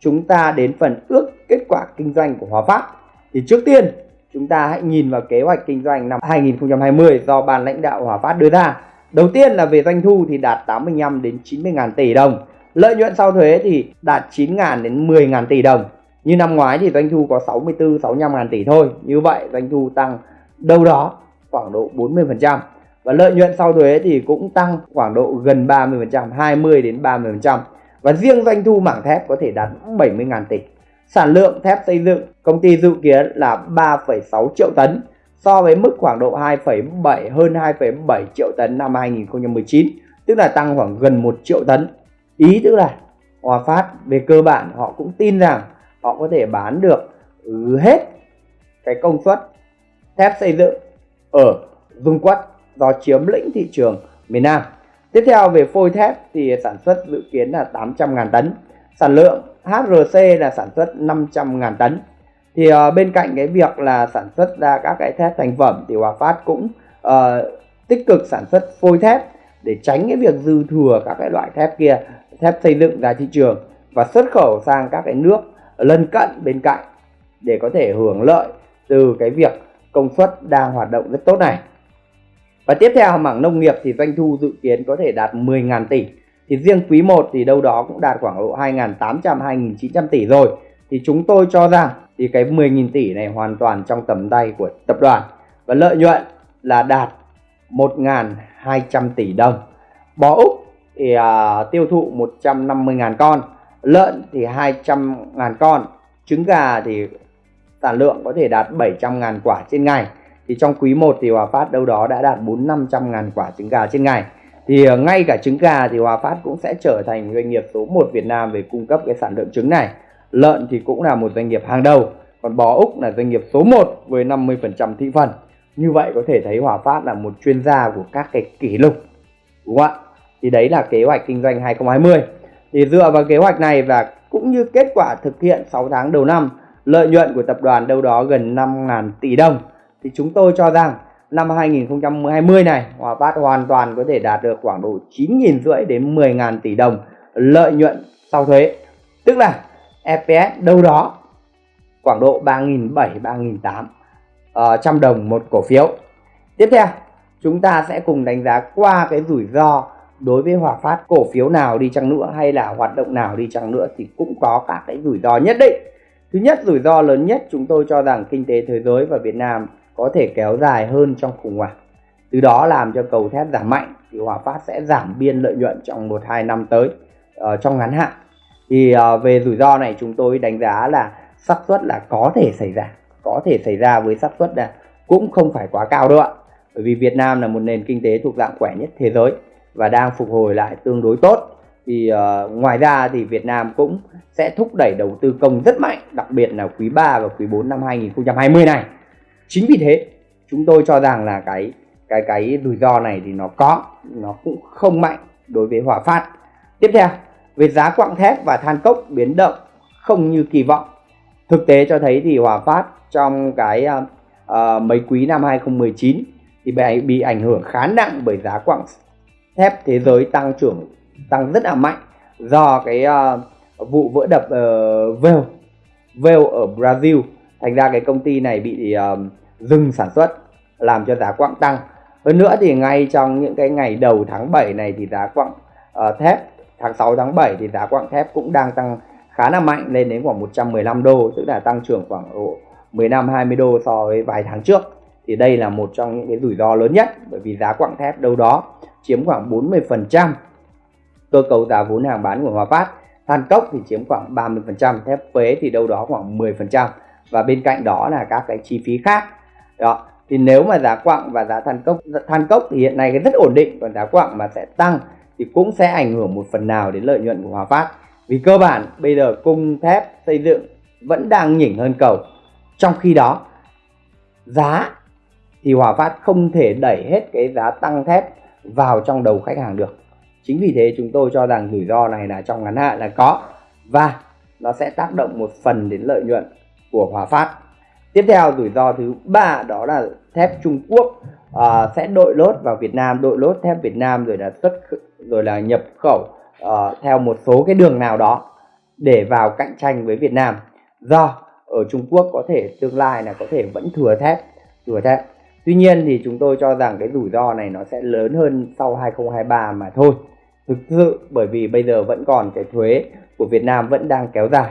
chúng ta đến phần ước kết quả kinh doanh của Hòa Phát. Thì trước tiên, chúng ta hãy nhìn vào kế hoạch kinh doanh năm 2020 do ban lãnh đạo Hòa Phát đưa ra. Đầu tiên là về doanh thu thì đạt 85 đến 90 ngàn tỷ đồng. Lợi nhuận sau thuế thì đạt 9.000 đến 10.000 tỷ đồng. Như năm ngoái thì doanh thu có 64 65 ngàn tỷ thôi. Như vậy doanh thu tăng đâu đó khoảng độ 40%. Và lợi nhuận sau thuế thì cũng tăng khoảng độ gần 30%, 20 đến 30%. Và riêng doanh thu mảng thép có thể đạt 70.000 tỷ. Sản lượng thép xây dựng công ty dự kiến là 3,6 triệu tấn so với mức khoảng độ 2,7 hơn 2,7 triệu tấn năm 2019, tức là tăng khoảng gần 1 triệu tấn ý tức là Hòa Phát về cơ bản họ cũng tin rằng họ có thể bán được ừ, hết cái công suất thép xây dựng ở Dung Quất do chiếm lĩnh thị trường miền Nam. Tiếp theo về phôi thép thì sản xuất dự kiến là 800.000 tấn. Sản lượng HRC là sản xuất 500.000 tấn. Thì uh, bên cạnh cái việc là sản xuất ra các cái thép thành phẩm thì Hòa Phát cũng uh, tích cực sản xuất phôi thép để tránh cái việc dư thừa các cái loại thép kia thép xây dựng ra thị trường và xuất khẩu sang các cái nước lân cận bên cạnh để có thể hưởng lợi từ cái việc công suất đang hoạt động rất tốt này. Và tiếp theo mảng nông nghiệp thì doanh thu dự kiến có thể đạt 10.000 tỷ. Thì riêng quý 1 thì đâu đó cũng đạt khoảng độ 2.800 2.900 tỷ rồi. Thì chúng tôi cho rằng thì cái 10.000 tỷ này hoàn toàn trong tầm tay của tập đoàn. Và lợi nhuận là đạt 1.200 tỷ đồng. Bò Úc thì uh, tiêu thụ 150.000 con lợn thì 200.000 con trứng gà thì sản lượng có thể đạt 700.000 quả trên ngày. Thì trong quý 1 thì Hòa Phát đâu đó đã đạt 4 500.000 quả trứng gà trên ngày. Thì uh, ngay cả trứng gà thì Hòa Phát cũng sẽ trở thành doanh nghiệp số 1 Việt Nam về cung cấp cái sản lượng trứng này. Lợn thì cũng là một doanh nghiệp hàng đầu còn bò Úc là doanh nghiệp số 1 với 50% thị phần. Như vậy có thể thấy Hòa Phát là một chuyên gia của các cái kỷ lục đúng không ạ? Thì đấy là kế hoạch kinh doanh 2020 thì dựa vào kế hoạch này và cũng như kết quả thực hiện 6 tháng đầu năm lợi nhuận của tập đoàn đâu đó gần 5.000 tỷ đồng. Thì chúng tôi cho rằng năm 2020 này Hòa Phát hoàn toàn có thể đạt được khoảng độ 9.000 rưỡi đến 10.000 tỷ đồng lợi nhuận sau thuế. Tức là EPS đâu đó khoảng độ 3.700 3.800 uh, trăm đồng một cổ phiếu. Tiếp theo chúng ta sẽ cùng đánh giá qua cái rủi ro đối với Hòa Phát cổ phiếu nào đi chăng nữa hay là hoạt động nào đi chăng nữa thì cũng có các cái rủi ro nhất định. Thứ nhất rủi ro lớn nhất chúng tôi cho rằng kinh tế thế giới và Việt Nam có thể kéo dài hơn trong khủng hoảng. Từ đó làm cho cầu thép giảm mạnh thì Hòa Phát sẽ giảm biên lợi nhuận trong một hai năm tới uh, trong ngắn hạn. Thì uh, về rủi ro này chúng tôi đánh giá là xác suất là có thể xảy ra có thể xảy ra với xác suất là cũng không phải quá cao đâu ạ. Bởi vì Việt Nam là một nền kinh tế thuộc dạng khỏe nhất thế giới và đang phục hồi lại tương đối tốt. Thì uh, ngoài ra thì Việt Nam cũng sẽ thúc đẩy đầu tư công rất mạnh đặc biệt là quý 3 và quý 4 năm 2020 này. Chính vì thế chúng tôi cho rằng là cái cái cái rủi ro này thì nó có nó cũng không mạnh đối với Hòa Phát. Tiếp theo về giá quặng thép và than cốc biến động không như kỳ vọng. Thực tế cho thấy thì Hòa Phát trong cái uh, mấy quý năm 2019 thì bị, bị ảnh hưởng khá nặng bởi giá quặng thép thế giới tăng trưởng tăng rất là mạnh do cái uh, vụ vỡ đập uh, Vale Vale ở Brazil. Thành ra cái công ty này bị uh, dừng sản xuất làm cho giá quặng tăng. Hơn nữa thì ngay trong những cái ngày đầu tháng 7 này thì giá quặng uh, thép tháng 6 tháng 7 thì giá quặng thép cũng đang tăng khá là mạnh lên đến khoảng 115 đô tức là tăng trưởng khoảng độ 15 20 đô so với vài tháng trước. Thì đây là một trong những cái rủi ro lớn nhất bởi vì giá quặng thép đâu đó chiếm khoảng 40% cơ cấu giá vốn hàng bán của Hòa Phát, than cốc thì chiếm khoảng 30% thép quế thì đâu đó khoảng 10% và bên cạnh đó là các cái chi phí khác. Đó, thì nếu mà giá quặng và giá than cốc than cốc thì hiện nay cái rất ổn định, còn giá quặng mà sẽ tăng thì cũng sẽ ảnh hưởng một phần nào đến lợi nhuận của Hòa Phát. Vì cơ bản, bây giờ cung thép xây dựng vẫn đang nhỉnh hơn cầu. Trong khi đó, giá thì Hòa Phát không thể đẩy hết cái giá tăng thép vào trong đầu khách hàng được. Chính vì thế chúng tôi cho rằng rủi ro này là trong ngắn hạn là có và nó sẽ tác động một phần đến lợi nhuận của Hòa Phát. Tiếp theo rủi ro thứ ba đó là thép Trung Quốc uh, sẽ đội lốt vào Việt Nam đội lốt thép Việt Nam rồi là xuất rồi là nhập khẩu uh, theo một số cái đường nào đó để vào cạnh tranh với Việt Nam. Do ở Trung Quốc có thể tương lai là có thể vẫn thừa thép thừa thép. Tuy nhiên thì chúng tôi cho rằng cái rủi ro này nó sẽ lớn hơn sau 2023 mà thôi. Thực sự, bởi vì bây giờ vẫn còn cái thuế của Việt Nam vẫn đang kéo dài.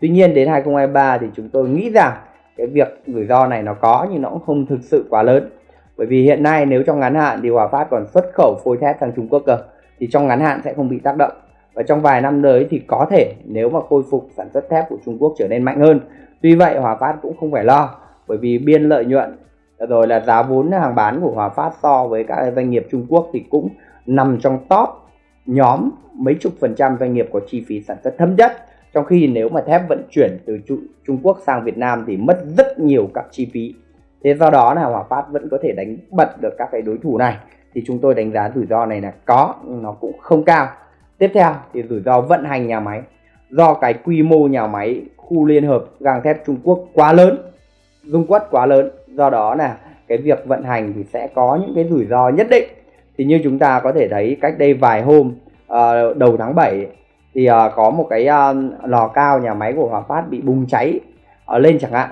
Tuy nhiên đến 2023 thì chúng tôi nghĩ rằng cái việc rủi ro này nó có nhưng nó cũng không thực sự quá lớn. Bởi vì hiện nay nếu trong ngắn hạn thì Hòa Phát còn xuất khẩu phôi thép sang Trung Quốc cơ, thì trong ngắn hạn sẽ không bị tác động. Và trong vài năm tới thì có thể nếu mà khôi phục sản xuất thép của Trung Quốc trở nên mạnh hơn. Tuy vậy Hòa Phát cũng không phải lo, bởi vì biên lợi nhuận Dạ rồi là giá vốn hàng bán của Hòa Phát so với các doanh nghiệp Trung Quốc thì cũng nằm trong top nhóm mấy chục phần trăm doanh nghiệp có chi phí sản xuất thấp nhất. Trong khi nếu mà thép vận chuyển từ Trung Quốc sang Việt Nam thì mất rất nhiều các chi phí. Thế do đó là Hòa Phát vẫn có thể đánh bật được các cái đối thủ này. Thì chúng tôi đánh giá rủi ro này là có, nhưng nó cũng không cao. Tiếp theo thì rủi ro vận hành nhà máy. Do cái quy mô nhà máy khu liên hợp gang thép Trung Quốc quá lớn, dung quất quá lớn do đó là cái việc vận hành thì sẽ có những cái rủi ro nhất định. Thì như chúng ta có thể thấy cách đây vài hôm uh, đầu tháng 7 thì uh, có một cái uh, lò cao nhà máy của Hòa Phát bị bùng cháy uh, lên chẳng hạn.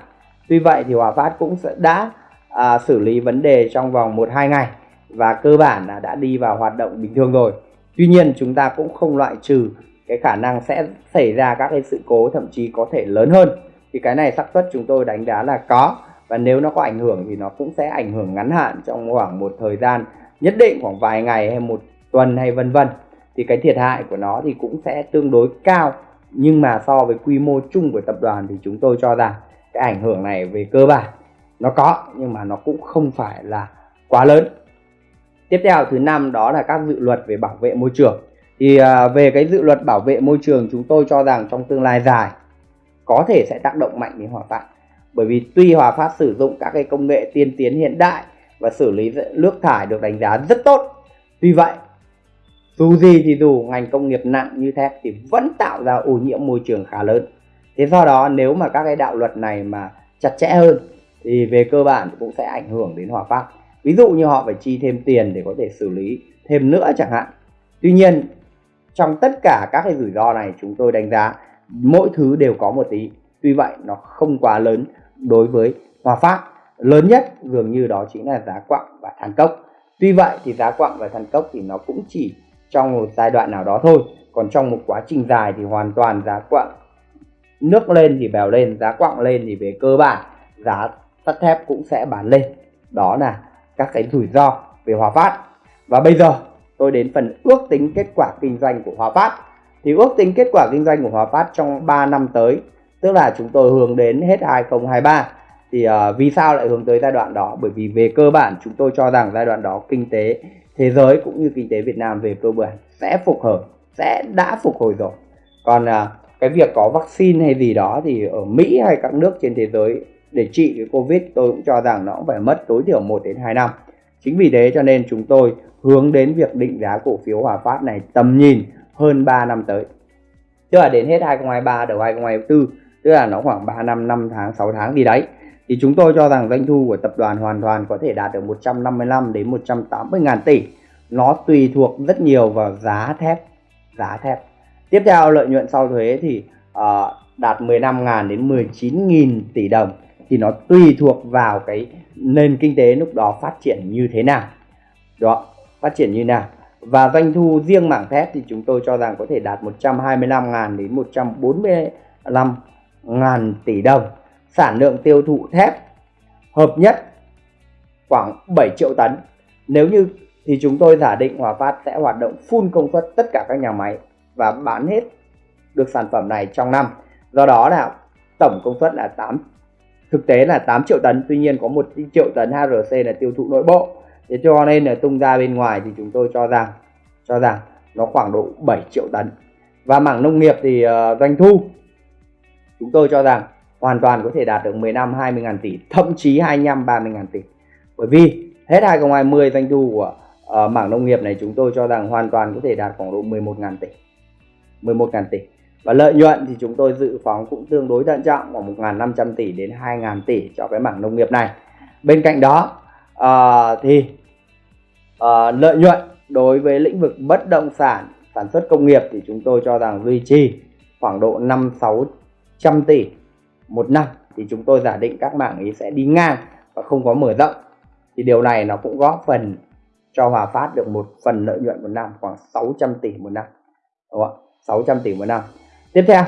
Tuy vậy thì Hòa Phát cũng đã uh, xử lý vấn đề trong vòng một hai ngày và cơ bản là đã đi vào hoạt động bình thường rồi. Tuy nhiên chúng ta cũng không loại trừ cái khả năng sẽ xảy ra các cái sự cố thậm chí có thể lớn hơn. Thì cái này xác suất chúng tôi đánh giá là có và nếu nó có ảnh hưởng thì nó cũng sẽ ảnh hưởng ngắn hạn trong khoảng một thời gian nhất định khoảng vài ngày hay một tuần hay vân vân. Thì cái thiệt hại của nó thì cũng sẽ tương đối cao. Nhưng mà so với quy mô chung của tập đoàn thì chúng tôi cho rằng cái ảnh hưởng này về cơ bản nó có nhưng mà nó cũng không phải là quá lớn. Tiếp theo thứ năm đó là các dự luật về bảo vệ môi trường. Thì à, về cái dự luật bảo vệ môi trường chúng tôi cho rằng trong tương lai dài có thể sẽ tác động mạnh đến hỏa tạng bởi vì tuy Hòa Phát sử dụng các cái công nghệ tiên tiến hiện đại và xử lý nước thải được đánh giá rất tốt, tuy vậy, dù gì thì dù ngành công nghiệp nặng như thép thì vẫn tạo ra ô nhiễm môi trường khá lớn. Thế do đó, nếu mà các cái đạo luật này mà chặt chẽ hơn, thì về cơ bản cũng sẽ ảnh hưởng đến Hòa Phát. Ví dụ như họ phải chi thêm tiền để có thể xử lý thêm nữa chẳng hạn. Tuy nhiên, trong tất cả các cái rủi ro này chúng tôi đánh giá mỗi thứ đều có một tí. Tuy vậy, nó không quá lớn đối với Hòa Phát. Lớn nhất dường như đó chính là giá quặng và than cốc. Tuy vậy thì giá quặng và than cốc thì nó cũng chỉ trong một giai đoạn nào đó thôi. Còn trong một quá trình dài thì hoàn toàn giá quặng nước lên thì bèo lên, giá quặng lên thì về cơ bản giá sắt thép cũng sẽ bán lên. Đó là các cái rủi ro về Hòa Phát. Và bây giờ tôi đến phần ước tính kết quả kinh doanh của Hòa Phát. Thì ước tính kết quả kinh doanh của Hòa Phát trong 3 năm tới tức là chúng tôi hướng đến hết 2023 thì uh, vì sao lại hướng tới giai đoạn đó? Bởi vì về cơ bản chúng tôi cho rằng giai đoạn đó kinh tế thế giới cũng như kinh tế Việt Nam về cơ bản sẽ phục hồi sẽ đã phục hồi rồi. Còn uh, cái việc có vaccine hay gì đó thì ở Mỹ hay các nước trên thế giới để trị cái Covid tôi cũng cho rằng nó cũng phải mất tối thiểu 1 đến 2 năm. Chính vì thế cho nên chúng tôi hướng đến việc định giá cổ phiếu Hòa Phát này tầm nhìn hơn 3 năm tới. Tức là đến hết 2023 đầu 2024 tức là nó khoảng 3 năm 5 tháng 6 tháng gì đấy. Thì chúng tôi cho rằng doanh thu của tập đoàn hoàn toàn có thể đạt được 155 đến 180 ngàn tỷ. Nó tùy thuộc rất nhiều vào giá thép giá thép. Tiếp theo lợi nhuận sau thuế thì uh, đạt 15 ngàn đến 19 nghìn tỷ đồng. Thì nó tùy thuộc vào cái nền kinh tế lúc đó phát triển như thế nào. Đó phát triển như nào. Và doanh thu riêng mảng thép thì chúng tôi cho rằng có thể đạt 125.000 đến 145 ngàn tỷ đồng sản lượng tiêu thụ thép hợp nhất khoảng 7 triệu tấn. Nếu như thì chúng tôi giả định Hòa Phát sẽ hoạt động full công suất tất cả các nhà máy và bán hết được sản phẩm này trong năm. Do đó là tổng công suất là 8 thực tế là 8 triệu tấn tuy nhiên có một triệu tấn HRC là tiêu thụ nội bộ. Thế cho nên là tung ra bên ngoài thì chúng tôi cho rằng cho rằng nó khoảng độ 7 triệu tấn. Và mảng nông nghiệp thì uh, doanh thu chúng tôi cho rằng hoàn toàn có thể đạt được 15 20 ngàn tỷ thậm chí 25 30 ngàn tỷ. Bởi vì hết 2020 doanh thu của uh, mảng nông nghiệp này chúng tôi cho rằng hoàn toàn có thể đạt khoảng độ 11 ngàn tỷ 11 ngàn tỷ. Và lợi nhuận thì chúng tôi dự phóng cũng tương đối thận trọng khoảng 1.500 tỷ đến 2.000 tỷ cho cái mảng nông nghiệp này. Bên cạnh đó uh, thì uh, lợi nhuận đối với lĩnh vực bất động sản sản xuất công nghiệp thì chúng tôi cho rằng duy trì khoảng độ 5 6 100 tỷ một năm, thì chúng tôi giả định các mảng ấy sẽ đi ngang và không có mở rộng. Thì điều này nó cũng góp phần cho Hòa Phát được một phần lợi nhuận một năm, khoảng 600 tỷ một năm. Đúng không 600 tỷ một năm. Tiếp theo,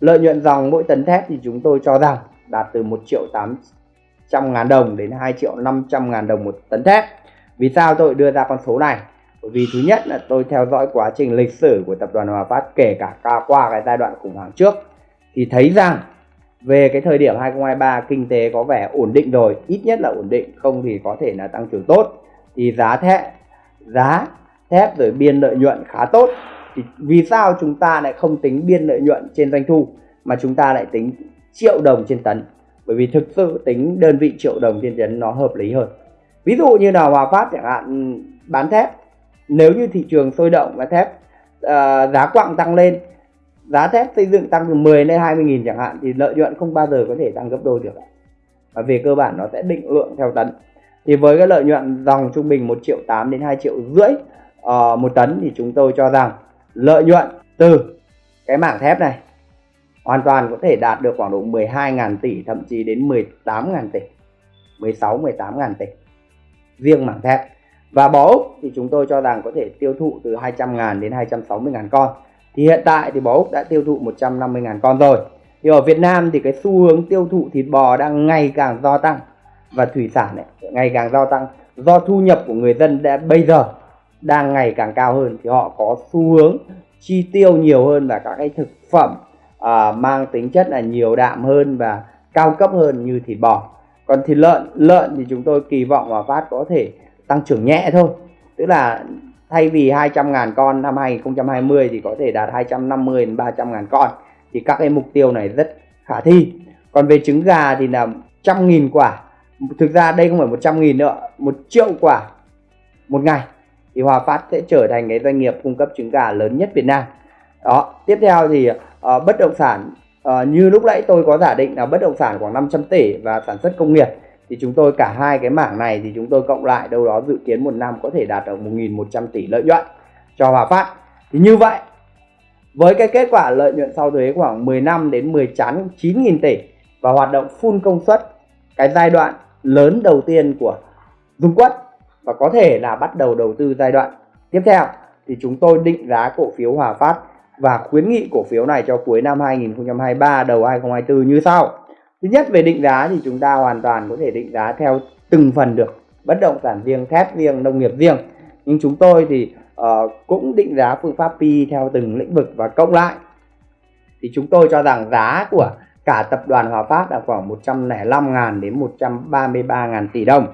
lợi nhuận dòng mỗi tấn thép thì chúng tôi cho rằng đạt từ 1 triệu 800 ngàn đồng đến 2 triệu 500 ngàn đồng một tấn thép. Vì sao tôi đưa ra con số này? Bởi vì thứ nhất là tôi theo dõi quá trình lịch sử của tập đoàn Hòa Phát, kể cả qua cái giai đoạn khủng hoảng trước thì thấy rằng về cái thời điểm 2023 kinh tế có vẻ ổn định rồi ít nhất là ổn định không thì có thể là tăng trưởng tốt. Thì giá thép giá thép rồi biên lợi nhuận khá tốt. Thì vì sao chúng ta lại không tính biên lợi nhuận trên doanh thu mà chúng ta lại tính triệu đồng trên tấn? Bởi vì thực sự tính đơn vị triệu đồng trên tấn nó hợp lý hơn. Ví dụ như là Hòa Phát chẳng hạn bán thép. Nếu như thị trường sôi động và thép uh, giá quặng tăng lên giá thép xây dựng tăng từ 10 lên 20 nghìn chẳng hạn thì lợi nhuận không bao giờ có thể tăng gấp đôi được và về cơ bản nó sẽ định lượng theo tấn. Thì với cái lợi nhuận dòng trung bình 1 triệu 8 đến 2 triệu rưỡi uh, một tấn thì chúng tôi cho rằng lợi nhuận từ cái mảng thép này hoàn toàn có thể đạt được khoảng độ 12.000 tỷ thậm chí đến 18.000 tỷ 16 18.000 tỷ riêng mảng thép. Và bó úc thì chúng tôi cho rằng có thể tiêu thụ từ 200.000 đến 260.000 con thì hiện tại thì bò úc đã tiêu thụ 150.000 con rồi. Thì ở Việt Nam thì cái xu hướng tiêu thụ thịt bò đang ngày càng gia tăng và thủy sản này ngày càng gia tăng. Do thu nhập của người dân đã bây giờ đang ngày càng cao hơn thì họ có xu hướng chi tiêu nhiều hơn và các cái thực phẩm à, mang tính chất là nhiều đạm hơn và cao cấp hơn như thịt bò. Còn thịt lợn lợn thì chúng tôi kỳ vọng Hòa Phát có thể tăng trưởng nhẹ thôi. Tức là thay vì 200 ngàn con năm 2020 thì có thể đạt 250 đến 300 ngàn con. Thì các cái mục tiêu này rất khả thi. Còn về trứng gà thì là trăm nghìn quả. Thực ra đây không phải 100 nghìn nữa một triệu quả một ngày. Thì Hòa Phát sẽ trở thành cái doanh nghiệp cung cấp trứng gà lớn nhất Việt Nam. Đó tiếp theo thì uh, bất động sản. Uh, như lúc nãy tôi có giả định là bất động sản khoảng 500 tỷ và sản xuất công nghiệp thì chúng tôi cả hai cái mảng này thì chúng tôi cộng lại đâu đó dự kiến một năm có thể đạt được 1.100 tỷ lợi nhuận cho Hòa Phát thì như vậy, với cái kết quả lợi nhuận sau thuế khoảng 10 năm đến 19.000 tỷ và hoạt động full công suất, cái giai đoạn lớn đầu tiên của Dung Quất và có thể là bắt đầu đầu tư giai đoạn tiếp theo, thì chúng tôi định giá cổ phiếu Hòa Phát và khuyến nghị cổ phiếu này cho cuối năm 2023 đầu 2024 như sau. Thứ nhất về định giá thì chúng ta hoàn toàn có thể định giá theo từng phần được bất động sản riêng, thép riêng, nông nghiệp riêng. Nhưng chúng tôi thì uh, cũng định giá phương pháp pi theo từng lĩnh vực và cộng lại. Thì chúng tôi cho rằng giá của cả tập đoàn Hòa Phát là khoảng 105.000 đến 133.000 tỷ đồng.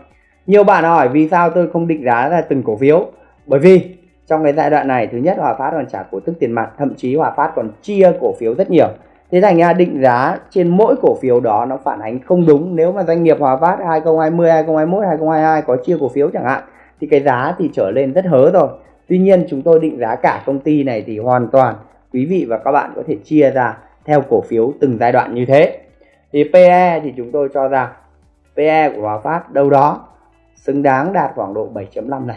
Nhiều bạn hỏi vì sao tôi không định giá ra từng cổ phiếu? Bởi vì trong cái giai đoạn này thứ nhất Hòa Phát còn trả cổ tức tiền mặt, thậm chí Hòa Phát còn chia cổ phiếu rất nhiều. Thế thành ra định giá trên mỗi cổ phiếu đó nó phản ánh không đúng nếu mà doanh nghiệp Hòa Phát 2020, 2021, 2022 có chia cổ phiếu chẳng hạn thì cái giá thì trở lên rất hớ rồi. Tuy nhiên chúng tôi định giá cả công ty này thì hoàn toàn quý vị và các bạn có thể chia ra theo cổ phiếu từng giai đoạn như thế. Thì PE thì chúng tôi cho rằng PE của Hòa Phát đâu đó xứng đáng đạt khoảng độ 7.5 lần.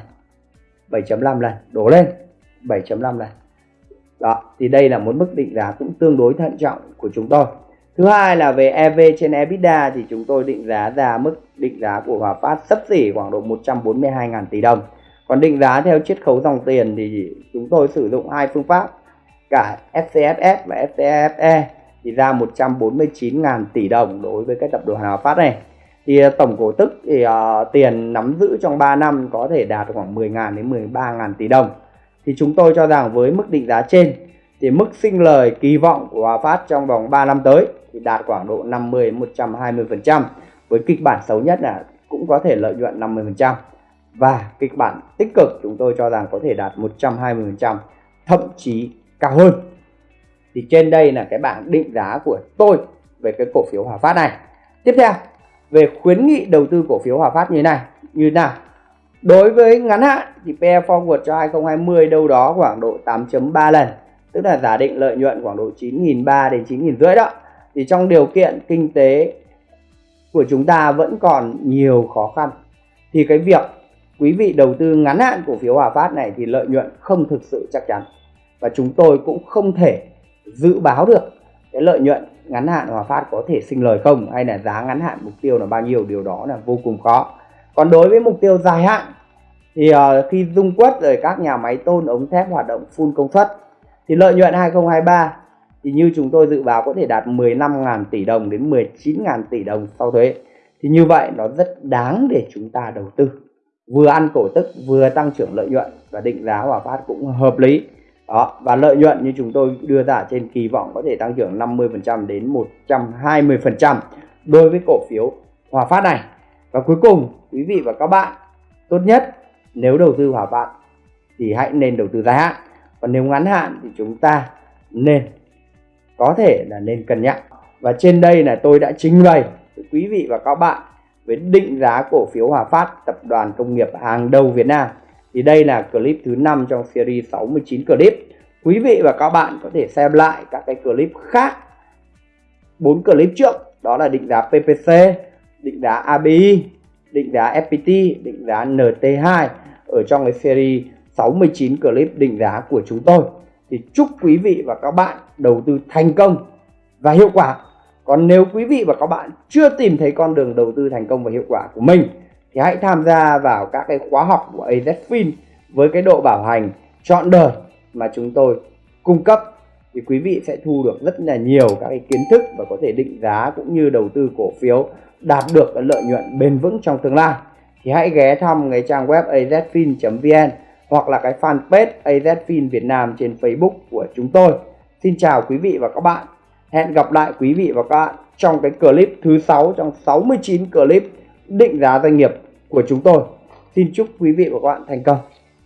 7.5 lần đổ lên 7.5 lần đó thì đây là một mức định giá cũng tương đối thận trọng của chúng tôi. Thứ hai là về EV trên EBITDA thì chúng tôi định giá ra mức định giá của Hòa Phát sấp xỉ khoảng độ 142.000 tỷ đồng. Còn định giá theo chiết khấu dòng tiền thì chúng tôi sử dụng hai phương pháp cả FCFS và FCFE thì ra 149.000 tỷ đồng đối với cái tập đoàn Hòa Phát này. Thì à, tổng cổ tức thì uh, tiền nắm giữ trong 3 năm có thể đạt khoảng 10.000 đến 13.000 tỷ đồng thì chúng tôi cho rằng với mức định giá trên thì mức sinh lời kỳ vọng của Hòa Phát trong vòng 3 năm tới thì đạt khoảng độ 50 120% với kịch bản xấu nhất là cũng có thể lợi nhuận 50% và kịch bản tích cực chúng tôi cho rằng có thể đạt 120% thậm chí cao hơn. Thì trên đây là cái bảng định giá của tôi về cái cổ phiếu Hòa Phát này. Tiếp theo, về khuyến nghị đầu tư cổ phiếu Hòa Phát như thế này, như thế nào? Đối với ngắn hạn thì PE forward cho 2020 đâu đó khoảng độ 8.3 lần. Tức là giả định lợi nhuận khoảng độ 9.300 đến 9.500 rưỡi đó. Thì trong điều kiện kinh tế của chúng ta vẫn còn nhiều khó khăn. Thì cái việc quý vị đầu tư ngắn hạn cổ phiếu Hòa Phát này thì lợi nhuận không thực sự chắc chắn. Và chúng tôi cũng không thể dự báo được cái lợi nhuận ngắn hạn Hòa Phát có thể sinh lời không, hay là giá ngắn hạn mục tiêu là bao nhiêu. Điều đó là vô cùng khó còn đối với mục tiêu dài hạn thì uh, khi dung quất rồi các nhà máy tôn ống thép hoạt động full công suất thì lợi nhuận 2023 thì như chúng tôi dự báo có thể đạt 15.000 tỷ đồng đến 19.000 tỷ đồng sau thuế. Thì như vậy nó rất đáng để chúng ta đầu tư. Vừa ăn cổ tức vừa tăng trưởng lợi nhuận và định giá Hòa Phát cũng hợp lý. Đó và lợi nhuận như chúng tôi đưa ra trên kỳ vọng có thể tăng trưởng 50% đến 120% đối với cổ phiếu Hòa Phát này và cuối cùng, quý vị và các bạn, tốt nhất nếu đầu tư Hòa bạn thì hãy nên đầu tư dài hạn. Còn nếu ngắn hạn thì chúng ta nên, có thể là nên cân nhắc. Và trên đây là tôi đã trình bày với quý vị và các bạn với định giá cổ phiếu Hòa Phát tập đoàn công nghiệp hàng đầu Việt Nam. Thì đây là clip thứ 5 trong series 69 clip. Quý vị và các bạn có thể xem lại các cái clip khác, bốn clip trước, đó là định giá PPC định giá ABI định giá FPT định giá NT2 ở trong cái series 69 clip định giá của chúng tôi. Thì chúc quý vị và các bạn đầu tư thành công và hiệu quả. Còn nếu quý vị và các bạn chưa tìm thấy con đường đầu tư thành công và hiệu quả của mình, thì hãy tham gia vào các cái khóa học của AZFIN với cái độ bảo hành trọn đời mà chúng tôi cung cấp. Thì quý vị sẽ thu được rất là nhiều các cái kiến thức và có thể định giá cũng như đầu tư cổ phiếu đạt được lợi nhuận bền vững trong tương lai, thì hãy ghé thăm cái trang web azfin.vn hoặc là cái fanpage AZFIN Việt Nam trên Facebook của chúng tôi. Xin chào quý vị và các bạn. Hẹn gặp lại quý vị và các bạn trong cái clip thứ 6 trong 69 clip định giá doanh nghiệp của chúng tôi. Xin chúc quý vị và các bạn thành công.